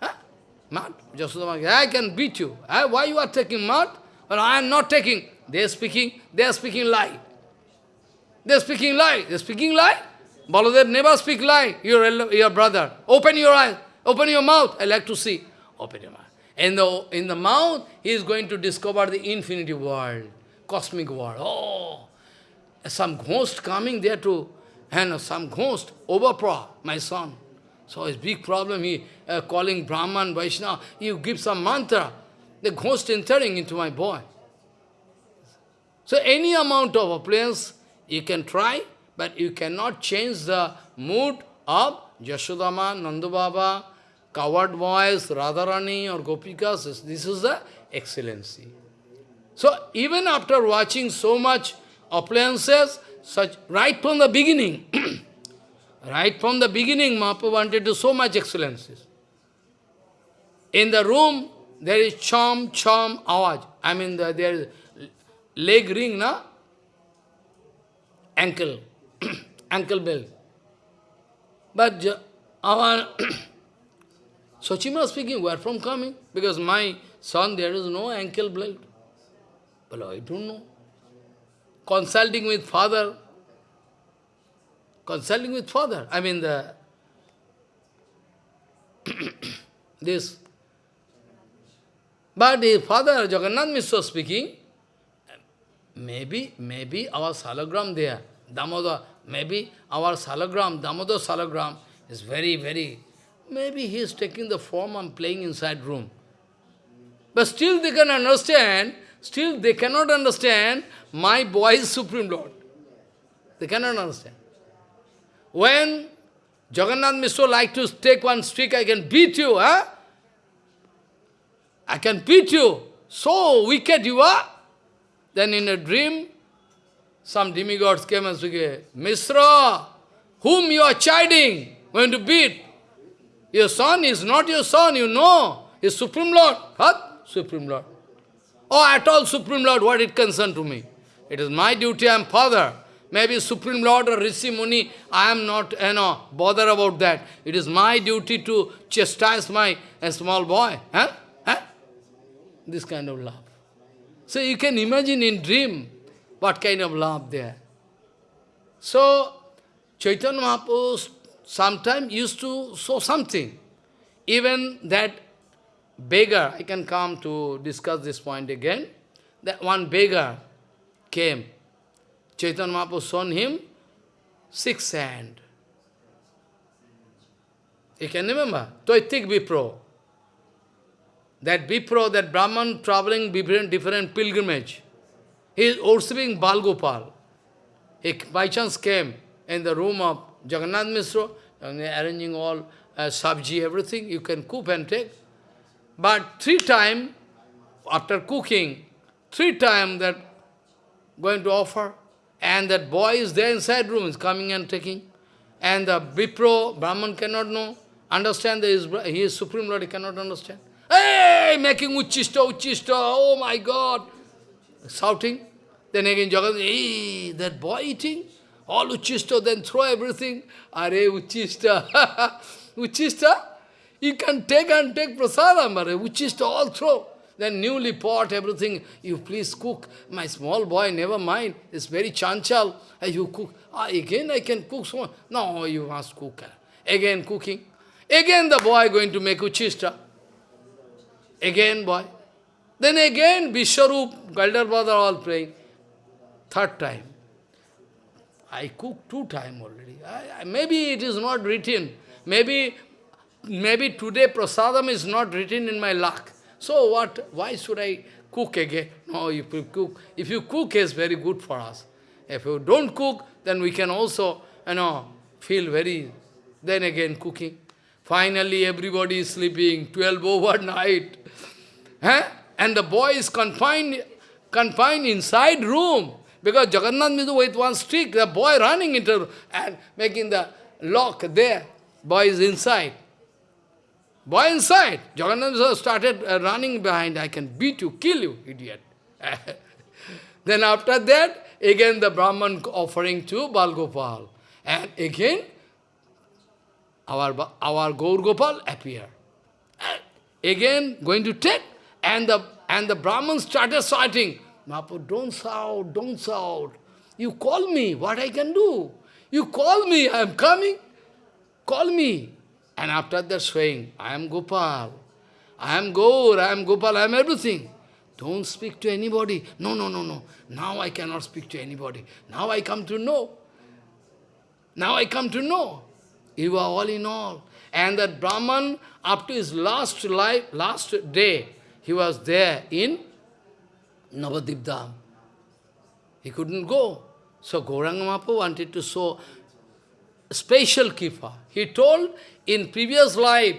Huh? Mud. Jasodama, I can beat you. Why you are taking mud? Well, I am not taking. They are speaking, they are speaking lie. They are speaking lie. They are speaking lie. Baladev never speak lie, your, your brother. Open your eyes, open your mouth. I like to see. Open your mouth. In the, in the mouth, he is going to discover the infinity world, cosmic world. Oh, some ghost coming there to and some ghost, overpower my son. So his big problem, he uh, calling Brahman, Vaishnava, you give some mantra, the ghost entering into my boy. So any amount of appliance you can try, but you cannot change the mood of Yashodama, Nandubaba, coward boys, Radharani or Gopikas. This is the excellency. So even after watching so much appliances, such right from the beginning, [CLEARS THROAT] right from the beginning, Mahaprabhu wanted to so much excellences. In the room, there is chom, chom, awaj. I mean, the, there is leg ring, na? Ankle, [CLEARS THROAT] ankle bell. But our [CLEARS THROAT] Sachima speaking, where from coming? Because my son, there is no ankle belt. But I don't know consulting with father, consulting with father, I mean the [COUGHS] this. But the father, Jagannath Mishra speaking, maybe, maybe our salagram there, Damodar, maybe our salagram, Damodar salagram is very, very, maybe he is taking the form and playing inside room. But still they can understand, still they cannot understand my boy is Supreme Lord. They cannot understand. When Jagannath Mishra like to take one stick, I can beat you, huh? I can beat you. So wicked you are. Then in a dream, some demigods came and said, Mishra, whom you are chiding, going to beat? Your son is not your son, you know. He's Supreme Lord. What? Supreme Lord. Oh, at all Supreme Lord, what it concern to me? It is my duty, I am father. Maybe Supreme Lord or Rishi Muni, I am not, you know, bother about that. It is my duty to chastise my small boy. Huh? Huh? This kind of love. So you can imagine in dream what kind of love there. So, Chaitanya Mahaprabhu sometimes used to show something. Even that beggar, I can come to discuss this point again, that one beggar came. Chaitanya Mahaprabhu shown him six hand. You can remember? Toitik Vipro. That Vipro, that Brahman traveling different, different pilgrimage. He is worshipping Balgopal. He by chance came in the room of Jagannath Mishra, and arranging all uh, sabji, everything, you can cook and take. But three times, after cooking, three times that going to offer, and that boy is there inside room, is coming and taking. And the Vipro, Brahman cannot know, understand that he is, Supreme Lord, he cannot understand. Hey, making uchista, uchista, oh my God, shouting. Then again Jagannath, hey, that boy eating, all uchista, then throw everything. Are uchista, [LAUGHS] uchista, you can take and take prasadam, which is to all throw. Then newly pot, everything, you please cook. My small boy, never mind, it's very chanchal. You cook. Ah, again I can cook so No, you must cook. Again cooking. Again the boy going to make uchista. Again boy. Then again Vishwarup, Galdarpada all praying. Third time. I cooked two times already. I, I, maybe it is not written. Maybe, maybe today prasadam is not written in my luck. So what? Why should I cook again? No, if you cook, if you cook, is very good for us. If you don't cook, then we can also, you know, feel very. Then again cooking. Finally, everybody is sleeping. Twelve overnight. [LAUGHS] Huh? And the boy is confined, confined inside room. Because Jagannath Mishra with one stick, the boy running into and making the lock there. Boy is inside. Boy inside. Jagannath started uh, running behind. I can beat you, kill you, idiot. [LAUGHS] then after that, again the Brahman offering to Balgopal. And again, our, our Gaur Gopal appear. Again, going to take, and the, and the Brahman started shouting, Mahaprabhu, don't shout, don't shout. You call me, what I can do? You call me, I am coming. Call me. And after that saying, I am Gopal. I am Gaur, I am Gopal, I am everything. Don't speak to anybody. No, no, no, no. Now I cannot speak to anybody. Now I come to know. Now I come to know. You are all in all. And that Brahman, up to his last life, last day, he was there in Navadvip Dham. He couldn't go. So Gauranga Mahaprabhu wanted to show special kipa. He told, in previous life,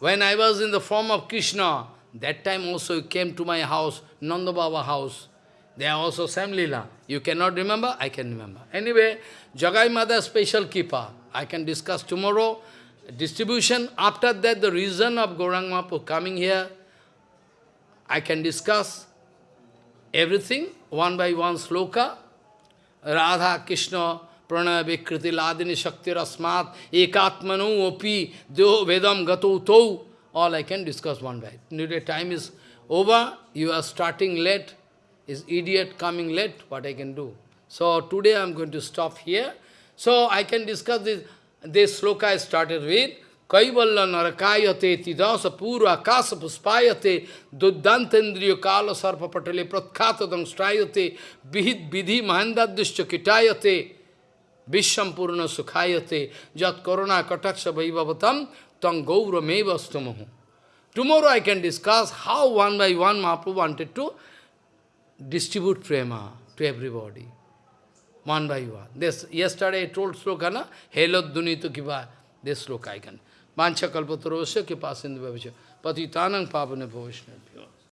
when I was in the form of Krishna, that time also he came to my house, Nanda Baba house. They are also Samlila. You cannot remember? I can remember. Anyway, Jagai Madhai special kipa. I can discuss tomorrow. Distribution. After that, the reason of Gaurang Mahaprabhu coming here, I can discuss everything, one by one sloka. Radha, Krishna, Pranaya, Vikriti, Ladini, Shakti, Rasmat, Ekatmanu, Opi, Deho, Vedam, Gato, Tau. All I can discuss one by. Today time is over. You are starting late. Is idiot coming late? What I can do? So today I am going to stop here. So I can discuss this. This sloka I started with. Kaivalla narakayate tidasa pura akasa puspayate duddantendriya kala sarpa patale pratkhatadam strayate bihid vidhi mahandadishcha kitayate visham purna sukhayate jat korona kataksha vaivavatam tang gaura mevastamahu. Tomorrow I can discuss how one by one Mahaprabhu wanted to distribute prema to everybody. One by one. This, yesterday I told Slokana, Hello Dunitu Kiva. This look I can. Mancha kalpatarosya kripa sindhu bhavasya. Patitanang papane bhavasya.